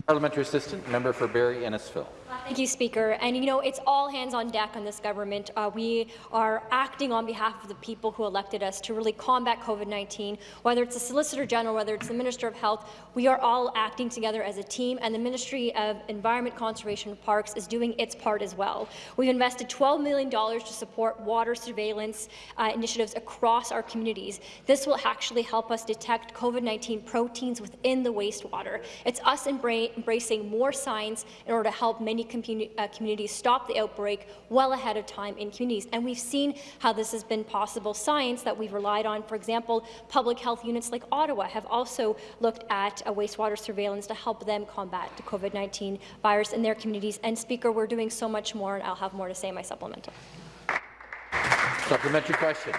Parliamentary Assistant, member for Barrie Innisfil. Thank you, Speaker. And you know, it's all hands on deck on this government. Uh, we are acting on behalf of the people who elected us to really combat COVID-19. Whether it's the Solicitor General, whether it's the Minister of Health, we are all acting together as a team, and the Ministry of Environment, Conservation and Parks is doing its part as well. We've invested $12 million to support water surveillance uh, initiatives across our communities. This will actually help us detect COVID-19 proteins within the wastewater. It's us embra- embracing more science in order to help many communi- uh, communities stop the outbreak well ahead of time in communities. And we've seen how this has been possible. Science that we've relied on, for example, public health units like Ottawa have also looked at uh, wastewater surveillance to help them combat the COVID-19 virus in their communities. And Speaker, we're doing so much more, and I'll have more to say in my supplemental. Supplementary question.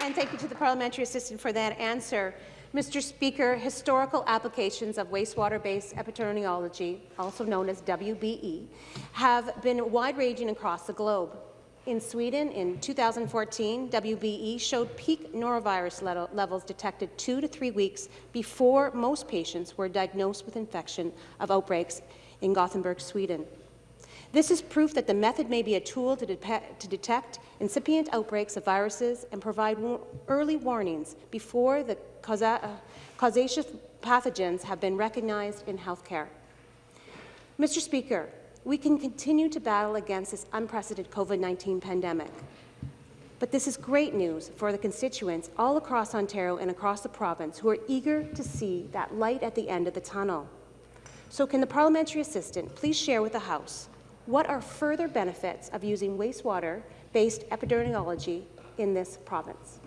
And thank you to the parliamentary assistant for that answer. Mr. Speaker, historical applications of wastewater-based epidemiology, also known as WBE, have been wide-ranging across the globe. In Sweden, in 2014, WBE showed peak norovirus le levels detected two to three weeks before most patients were diagnosed with infection of outbreaks in Gothenburg, Sweden. This is proof that the method may be a tool to, to detect incipient outbreaks of viruses and provide early warnings before the causa uh, pathogens have been recognized in healthcare. Mr. Speaker, we can continue to battle against this unprecedented COVID-19 pandemic. But this is great news for the constituents all across Ontario and across the province who are eager to see that light at the end of the tunnel. So can the parliamentary assistant please share with the House what are further benefits of using wastewater-based epidemiology in this province?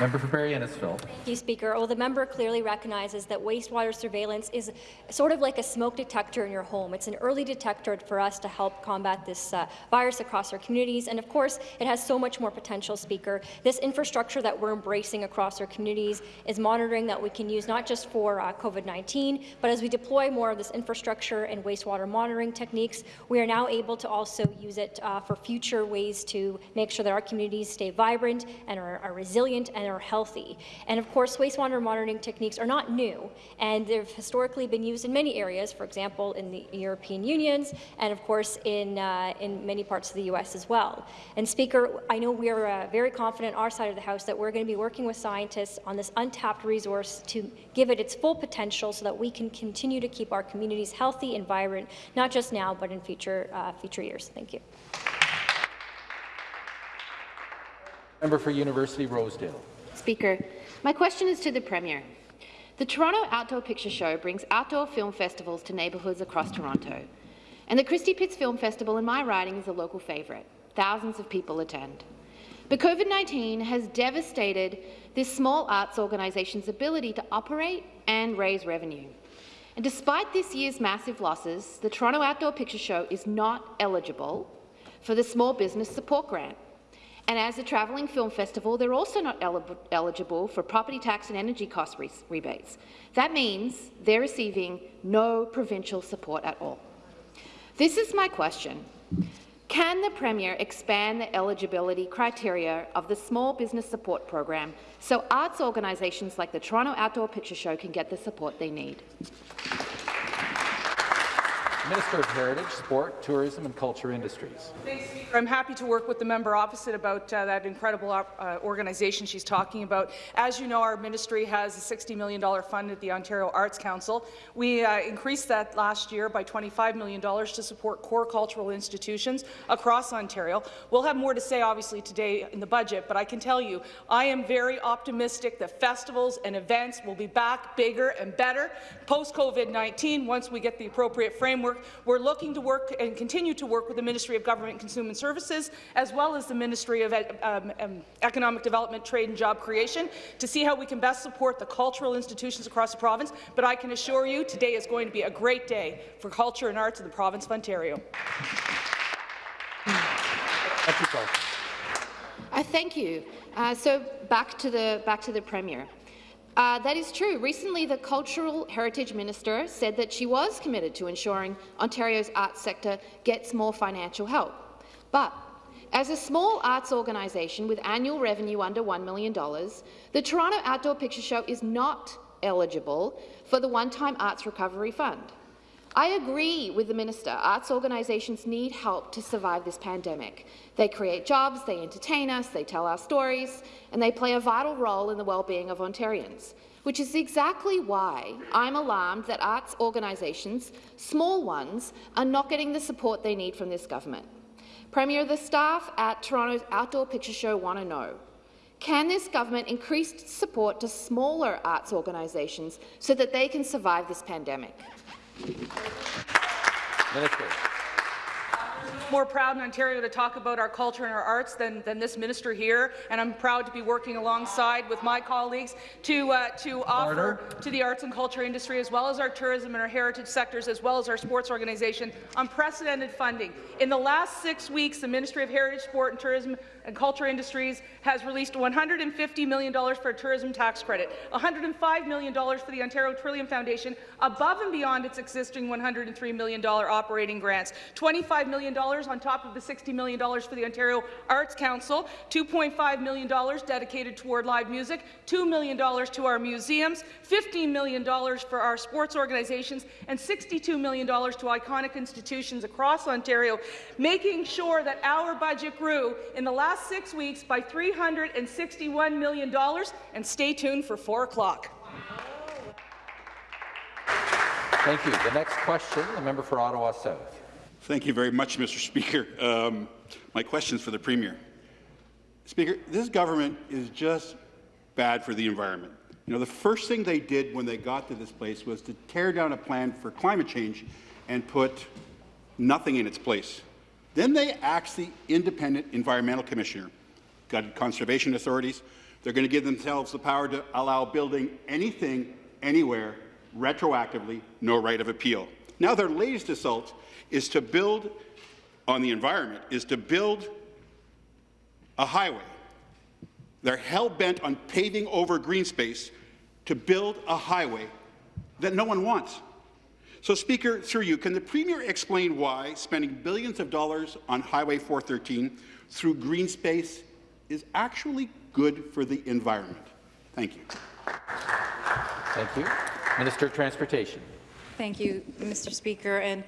Member for Barrie Innisfil. Thank you, Speaker. Well, the member clearly recognizes that wastewater surveillance is sort of like a smoke detector in your home. It's an early detector for us to help combat this uh, virus across our communities. And of course, it has so much more potential, Speaker. This infrastructure that we're embracing across our communities is monitoring that we can use not just for uh, COVID-19, but as we deploy more of this infrastructure and wastewater monitoring techniques, we are now able to also use it uh, for future ways to make sure that our communities stay vibrant and are, are resilient and are healthy. And of course, wastewater monitoring techniques are not new, and they've historically been used in many areas, for example, in the European Unions, and of course, in, uh, in many parts of the U.S. as well. And Speaker, I know we are uh, very confident on our side of the House that we're going to be working with scientists on this untapped resource to give it its full potential so that we can continue to keep our communities healthy and vibrant, not just now, but in future, uh, future years. Thank you. Member for University Rosedale. Speaker, my question is to the Premier. The Toronto Outdoor Picture Show brings outdoor film festivals to neighbourhoods across Toronto. And the Christie Pitts Film Festival in my riding is a local favourite. Thousands of people attend. But COVID-19 has devastated this small arts organisation's ability to operate and raise revenue. And despite this year's massive losses, the Toronto Outdoor Picture Show is not eligible for the Small Business Support Grant. And as a travelling film festival, they're also not eligible for property tax and energy cost re rebates. That means they're receiving no provincial support at all. This is my question. Can the Premier expand the eligibility criteria of the Small Business Support Program so arts organisations like the Toronto Outdoor Picture Show can get the support they need? Minister of Heritage, Sport, Tourism and Culture Industries. I'm happy to work with the member opposite about uh, that incredible uh, organization she's talking about. As you know, our ministry has a $60 million fund at the Ontario Arts Council. We uh, increased that last year by $25 million to support core cultural institutions across Ontario. We'll have more to say, obviously, today in the budget, but I can tell you I am very optimistic that festivals and events will be back bigger and better post-COVID-19 once we get the appropriate framework we're looking to work and continue to work with the Ministry of Government and Consumer Services, as well as the Ministry of um, um, Economic Development, Trade and Job Creation, to see how we can best support the cultural institutions across the province. But I can assure you, today is going to be a great day for culture and arts in the province of Ontario. Uh, thank you. Uh, so back to the back to the premier. Uh, that is true. Recently, the Cultural Heritage Minister said that she was committed to ensuring Ontario's arts sector gets more financial help. But as a small arts organisation with annual revenue under $1 million, the Toronto Outdoor Picture Show is not eligible for the one-time Arts Recovery Fund. I agree with the minister. Arts organisations need help to survive this pandemic. They create jobs, they entertain us, they tell our stories, and they play a vital role in the well-being of Ontarians, which is exactly why I'm alarmed that arts organisations, small ones, are not getting the support they need from this government. Premier, the staff at Toronto's Outdoor Picture Show want to know, can this government increase support to smaller arts organisations so that they can survive this pandemic? Minister more proud in Ontario to talk about our culture and our arts than, than this minister here, and I'm proud to be working alongside with my colleagues to, uh, to offer to the arts and culture industry, as well as our tourism and our heritage sectors, as well as our sports organization, unprecedented funding. In the last six weeks, the Ministry of Heritage, Sport and Tourism and Culture Industries has released $150 million for a tourism tax credit, $105 million for the Ontario Trillium Foundation, above and beyond its existing $103 million operating grants, $25 million on top of the $60 million for the Ontario Arts Council, $2.5 million dedicated toward live music, $2 million to our museums, $15 million for our sports organizations, and $62 million to iconic institutions across Ontario, making sure that our budget grew in the last last six weeks by $361 million, and stay tuned for 4 o'clock. Thank you. The next question, the member for Ottawa South. Thank you very much, Mr. Speaker. Um, my question is for the Premier. Speaker, this government is just bad for the environment. You know, the first thing they did when they got to this place was to tear down a plan for climate change and put nothing in its place. Then they axe the independent environmental commissioner, conservation authorities. They're going to give themselves the power to allow building anything, anywhere, retroactively, no right of appeal. Now their latest assault is to build on the environment, is to build a highway. They're hell-bent on paving over green space to build a highway that no one wants. So, Speaker, through you, can the Premier explain why spending billions of dollars on Highway 413 through green space is actually good for the environment? Thank you. Thank you. Minister of Transportation. Thank you, Mr. Speaker. And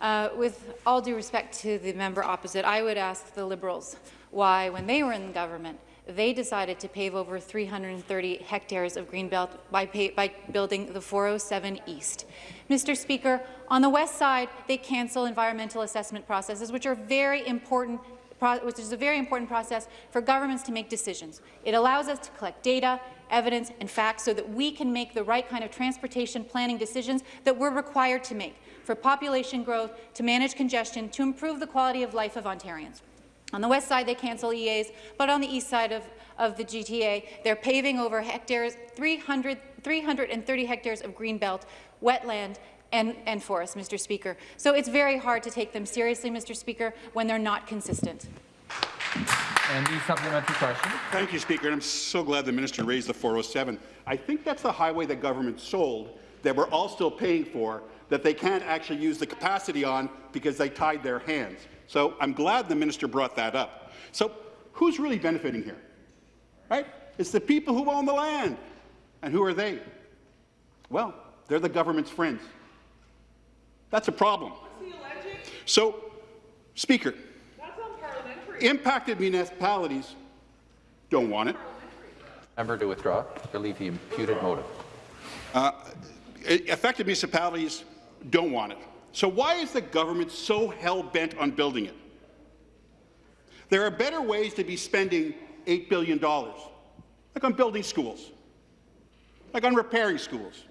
uh, with all due respect to the member opposite, I would ask the Liberals why, when they were in government, they decided to pave over 330 hectares of greenbelt by, by building the 407 East. Mr. Speaker, on the west side, they cancel environmental assessment processes, which are very important which is a very important process for governments to make decisions. It allows us to collect data, evidence and facts so that we can make the right kind of transportation planning decisions that we're required to make for population growth, to manage congestion, to improve the quality of life of Ontarians. On the west side, they cancel EAs, but on the east side of, of the GTA, they're paving over hectares, 300, 330 hectares of greenbelt, wetland, and, and forest, Mr. Speaker. So it's very hard to take them seriously, Mr. Speaker, when they're not consistent. And the supplementary question. Thank you, Speaker. And I'm so glad the minister raised the 407. I think that's the highway that government sold that we're all still paying for that they can't actually use the capacity on because they tied their hands. So I'm glad the minister brought that up. So who's really benefiting here? Right? It's the people who own the land. And who are they? Well, they're the government's friends. That's a problem. So, Speaker, impacted municipalities don't want it. Member to withdraw. Believe the imputed motive. Uh, affected municipalities don't want it. So why is the government so hell-bent on building it? There are better ways to be spending $8 billion, like on building schools, like on repairing schools,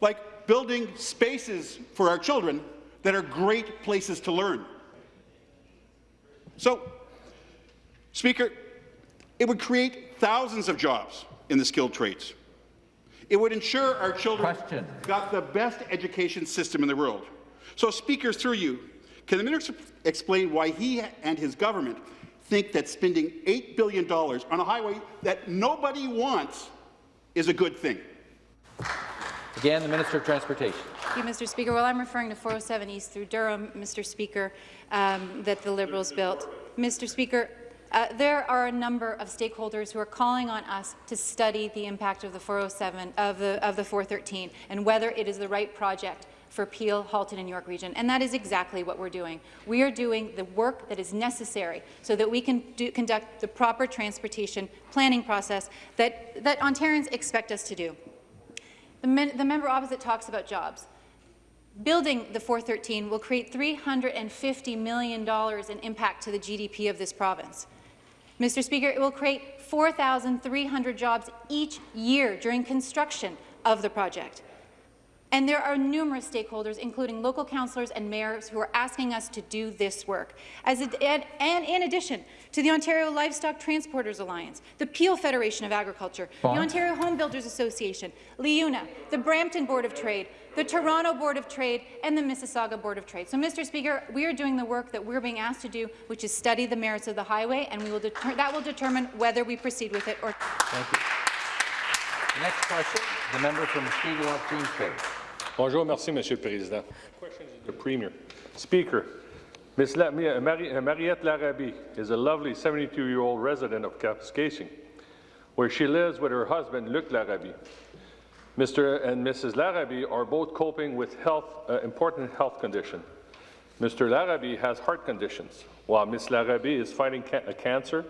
like building spaces for our children that are great places to learn. So, Speaker, it would create thousands of jobs in the skilled trades. It would ensure our children Question. got the best education system in the world. So, Speaker, through you, can the minister explain why he and his government think that spending $8 billion on a highway that nobody wants is a good thing? Again, the Minister of Transportation. Thank you, Mr. Speaker. Well, I'm referring to 407 East through Durham, Mr. Speaker, um, that the Liberals built. Mr. Speaker, uh, there are a number of stakeholders who are calling on us to study the impact of the 407 of the of the 413 and whether it is the right project for Peel, Halton and York Region, and that is exactly what we're doing. We are doing the work that is necessary so that we can do, conduct the proper transportation planning process that, that Ontarians expect us to do. The, men, the member opposite talks about jobs. Building the 413 will create $350 million in impact to the GDP of this province. Mr. Speaker, it will create 4,300 jobs each year during construction of the project. And there are numerous stakeholders, including local councillors and mayors, who are asking us to do this work. As a, and, and, in addition to the Ontario Livestock Transporters Alliance, the Peel Federation of Agriculture, Bond. the Ontario Home Builders Association, LIUNA, the Brampton Board of Trade, the Toronto Board of Trade, and the Mississauga Board of Trade. So, Mr. Speaker, we are doing the work that we're being asked to do, which is study the merits of the highway, and we will that will determine whether we proceed with it or. not. Thank you. The next question, the member from Mushkegowuk, James Bay. Bonjour, merci, Monsieur le Président. The Premier. Speaker, Ms. La Mari Mariette Larabie is a lovely 72-year-old resident of Kapuskasing, where she lives with her husband, Luc Larabie. Mr. and Mrs. Larabie are both coping with health, uh, important health condition. Mr. Larabie has heart conditions, while Ms. Larabie is fighting ca cancer,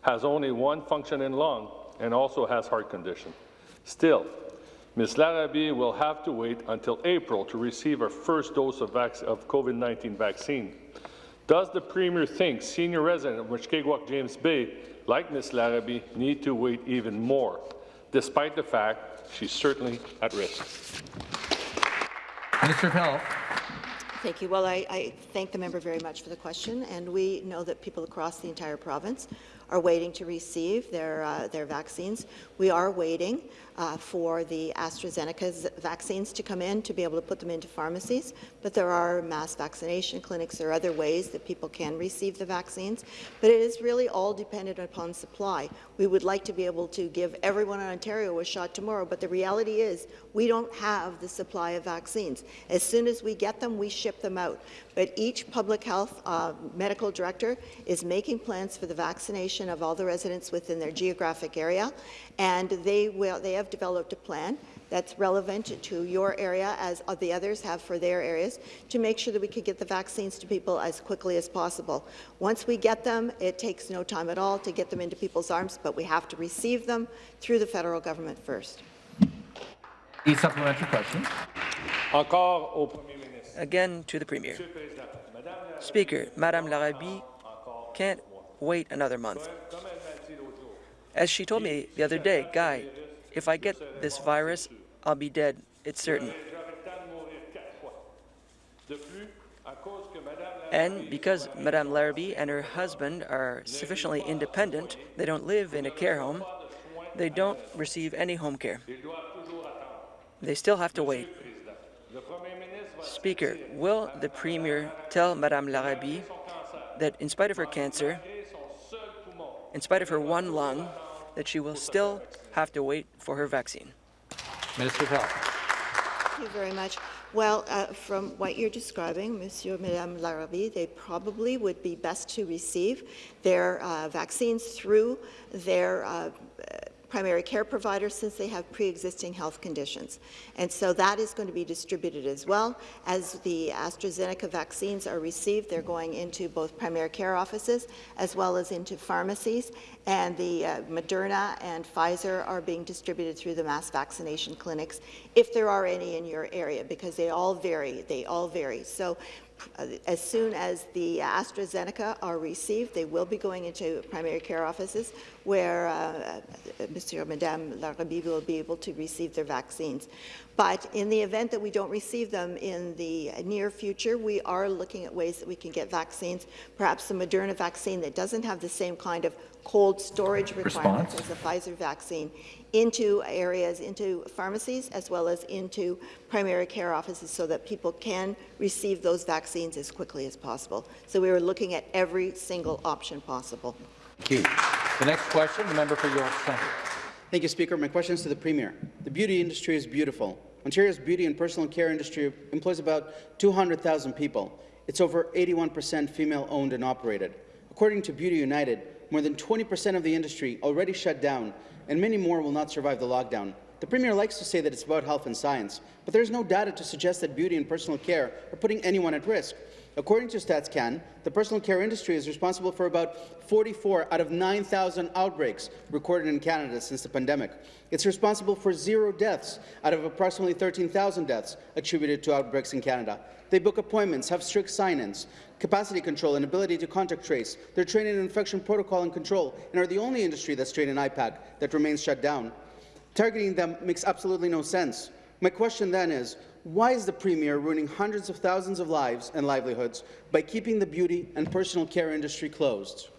has only one functioning lung, and also has heart condition. Still, Ms. Larabie will have to wait until April to receive her first dose of, of COVID-19 vaccine. Does the Premier think senior residents of Mushkegowuk James Bay, like Ms. Larabie, need to wait even more, despite the fact she's certainly at risk? Minister of Health. Thank you. Well, I, I thank the member very much for the question, and we know that people across the entire province are waiting to receive their, uh, their vaccines. We are waiting uh, for the AstraZeneca vaccines to come in to be able to put them into pharmacies, but there are mass vaccination clinics. Are other ways that people can receive the vaccines, but it is really all dependent upon supply. We would like to be able to give everyone in Ontario a shot tomorrow, but the reality is we don't have the supply of vaccines. As soon as we get them, we ship them out. But each public health uh, medical director is making plans for the vaccination of all the residents within their geographic area, and they will they have developed a plan that's relevant to your area as the others have for their areas to make sure that we can get the vaccines to people as quickly as possible. Once we get them, it takes no time at all to get them into people's arms, but we have to receive them through the federal government first. A supplementary question. Again to the Premier. Speaker, Madame Larabie can't wait another month. As she told me the other day, Guy, if I get this virus, I'll be dead. It's certain. And because Madame Larabie and her husband are sufficiently independent, they don't live in a care home, they don't receive any home care. They still have to wait. Speaker, will the Premier tell Madame Larabie that in spite of her cancer, in spite of her one lung, that she will still have to wait for her vaccine? Minister of Health. Thank you very much. Well, uh, from what you're describing, Monsieur and Madame Larabie, they probably would be best to receive their uh, vaccines through their uh, primary care providers since they have pre-existing health conditions. And so that is going to be distributed as well. As the AstraZeneca vaccines are received, they're going into both primary care offices as well as into pharmacies. And the uh, Moderna and Pfizer are being distributed through the mass vaccination clinics, if there are any in your area, because they all vary. They all vary. So as soon as the AstraZeneca are received, they will be going into primary care offices where uh, Mr. or Madame Larabie will be able to receive their vaccines. But in the event that we don't receive them in the near future, we are looking at ways that we can get vaccines, perhaps the Moderna vaccine that doesn't have the same kind of cold storage requirements Response. as the Pfizer vaccine into areas, into pharmacies, as well as into primary care offices so that people can receive those vaccines as quickly as possible. So we were looking at every single option possible. Thank you. The next question, the member for York Centre. Thank you, Speaker. My question is to the Premier. The beauty industry is beautiful. Ontario's beauty and personal care industry employs about 200,000 people. It's over 81% female-owned and operated. According to Beauty United, more than 20% of the industry already shut down, and many more will not survive the lockdown. The Premier likes to say that it's about health and science, but there's no data to suggest that beauty and personal care are putting anyone at risk. According to StatsCan, the personal care industry is responsible for about 44 out of 9,000 outbreaks recorded in Canada since the pandemic. It's responsible for zero deaths out of approximately 13,000 deaths attributed to outbreaks in Canada. They book appointments, have strict sign-ins, capacity control, and ability to contact trace. They're trained in infection protocol and control, and are the only industry that's trained in IPAC that remains shut down. Targeting them makes absolutely no sense. My question then is, why is the Premier ruining hundreds of thousands of lives and livelihoods by keeping the beauty and personal care industry closed?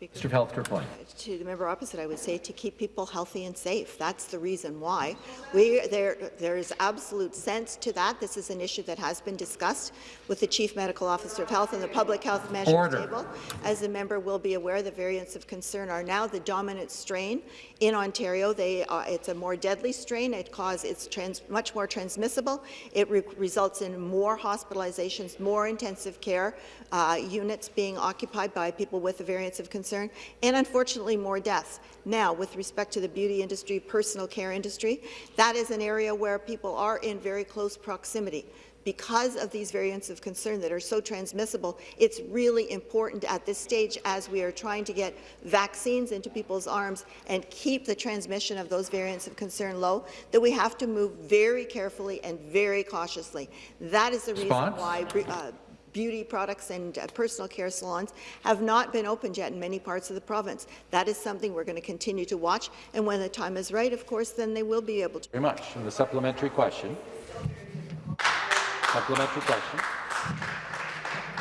Speaker. Mr. Health reply. To the member opposite, I would say to keep people healthy and safe. That's the reason why. We, there, there is absolute sense to that. This is an issue that has been discussed with the Chief Medical Officer of Health and the Public Health Measures Order. Table. As the member will be aware, the variants of concern are now the dominant strain in Ontario. They, uh, it's a more deadly strain. It cause, it's trans, much more transmissible. It re results in more hospitalizations, more intensive care uh, units being occupied by people with the variants of concern concern, and unfortunately more deaths. Now, with respect to the beauty industry, personal care industry, that is an area where people are in very close proximity because of these variants of concern that are so transmissible, it's really important at this stage as we are trying to get vaccines into people's arms and keep the transmission of those variants of concern low, that we have to move very carefully and very cautiously. That is the Response? reason why uh, beauty products and uh, personal care salons have not been opened yet in many parts of the province. That is something we're going to continue to watch, and when the time is right, of course, then they will be able to. Very much. And the supplementary question. Supplementary question.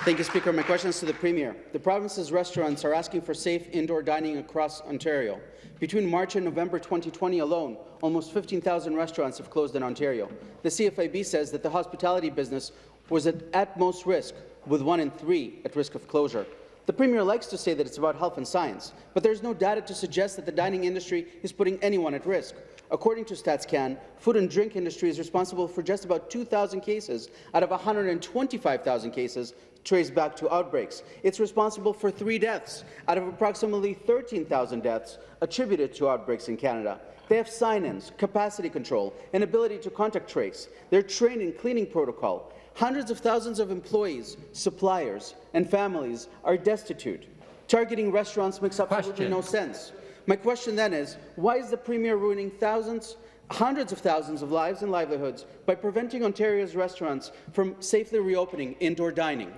Thank you, Speaker. My question is to the Premier. The province's restaurants are asking for safe indoor dining across Ontario. Between March and November 2020 alone, almost 15,000 restaurants have closed in Ontario. The CFIB says that the hospitality business was at utmost risk, with one in three at risk of closure. The Premier likes to say that it's about health and science, but there's no data to suggest that the dining industry is putting anyone at risk. According to StatsCan, food and drink industry is responsible for just about 2,000 cases out of 125,000 cases traced back to outbreaks. It's responsible for three deaths out of approximately 13,000 deaths attributed to outbreaks in Canada. They have sign-ins, capacity control, and ability to contact trace. They're trained in cleaning protocol. Hundreds of thousands of employees, suppliers, and families are destitute. Targeting restaurants makes absolutely question. no sense. My question then is, why is the Premier ruining thousands, hundreds of thousands of lives and livelihoods by preventing Ontario's restaurants from safely reopening indoor dining?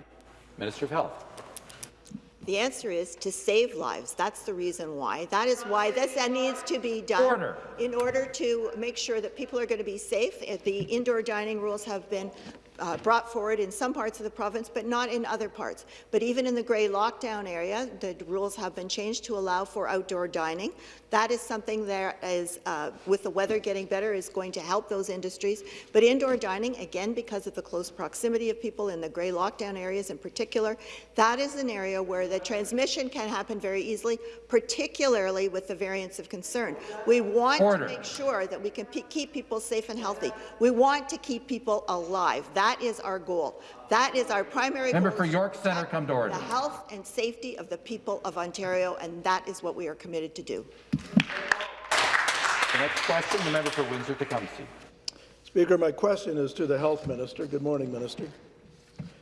Minister of Health. The answer is to save lives. That's the reason why. That is why this needs to be done Order. in order to make sure that people are going to be safe. The indoor dining rules have been uh, brought forward in some parts of the province, but not in other parts. But even in the grey lockdown area, the rules have been changed to allow for outdoor dining. That is something that is, uh, with the weather getting better, is going to help those industries. But indoor dining, again, because of the close proximity of people in the grey lockdown areas in particular, that is an area where the transmission can happen very easily, particularly with the variants of concern. We want Order. to make sure that we can keep people safe and healthy. We want to keep people alive. That is our goal. That is our primary Member goal. for York Centre, come to order. The health and safety of the people of Ontario, and that is what we are committed to do. The next question, the member for Windsor-Tecumseh. Speaker, my question is to the Health Minister. Good morning, Minister.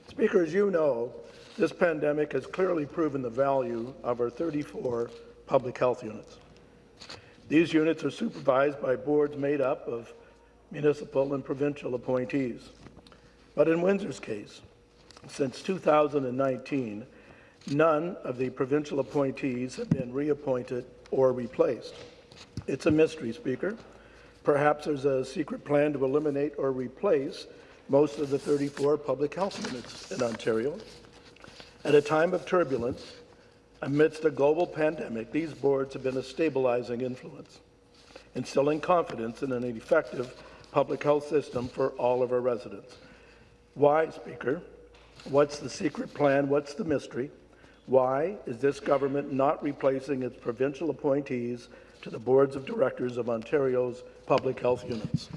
Speaker, as you know, this pandemic has clearly proven the value of our 34 public health units. These units are supervised by boards made up of municipal and provincial appointees. But in Windsor's case, since 2019, none of the provincial appointees have been reappointed or replaced. It's a mystery, Speaker. Perhaps there's a secret plan to eliminate or replace most of the 34 public health units in Ontario. At a time of turbulence, amidst a global pandemic, these boards have been a stabilizing influence, instilling confidence in an effective public health system for all of our residents. Why, Speaker? What's the secret plan? What's the mystery? Why is this government not replacing its provincial appointees to the boards of directors of Ontario's public health units?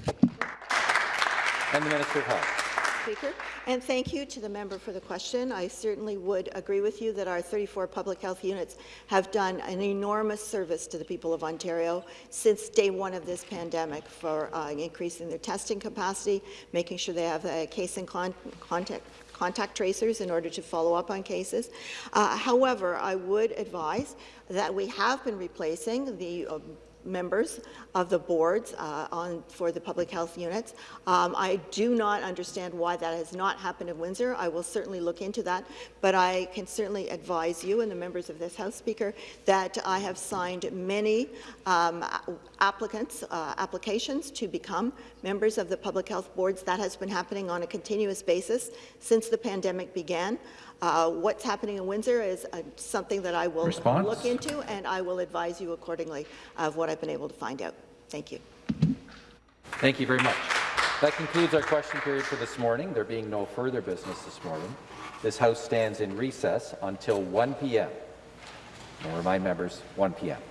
And the Minister of Health. Speaker, and thank you to the member for the question. I certainly would agree with you that our 34 public health units have done an enormous service to the people of Ontario since day one of this pandemic for uh, increasing their testing capacity, making sure they have a case and con contact contact tracers in order to follow up on cases. Uh, however, I would advise that we have been replacing the uh, members of the boards uh, on for the public health units. Um, I do not understand why that has not happened in Windsor. I will certainly look into that, but I can certainly advise you and the members of this House Speaker that I have signed many um, applicants, uh, applications to become members of the public health boards. That has been happening on a continuous basis since the pandemic began. Uh, what's happening in Windsor is uh, something that I will Response? look into, and I will advise you accordingly of what I've been able to find out. Thank you. Thank you very much. That concludes our question period for this morning. There being no further business this morning, this House stands in recess until 1 p.m. I'll remind members, 1 p.m.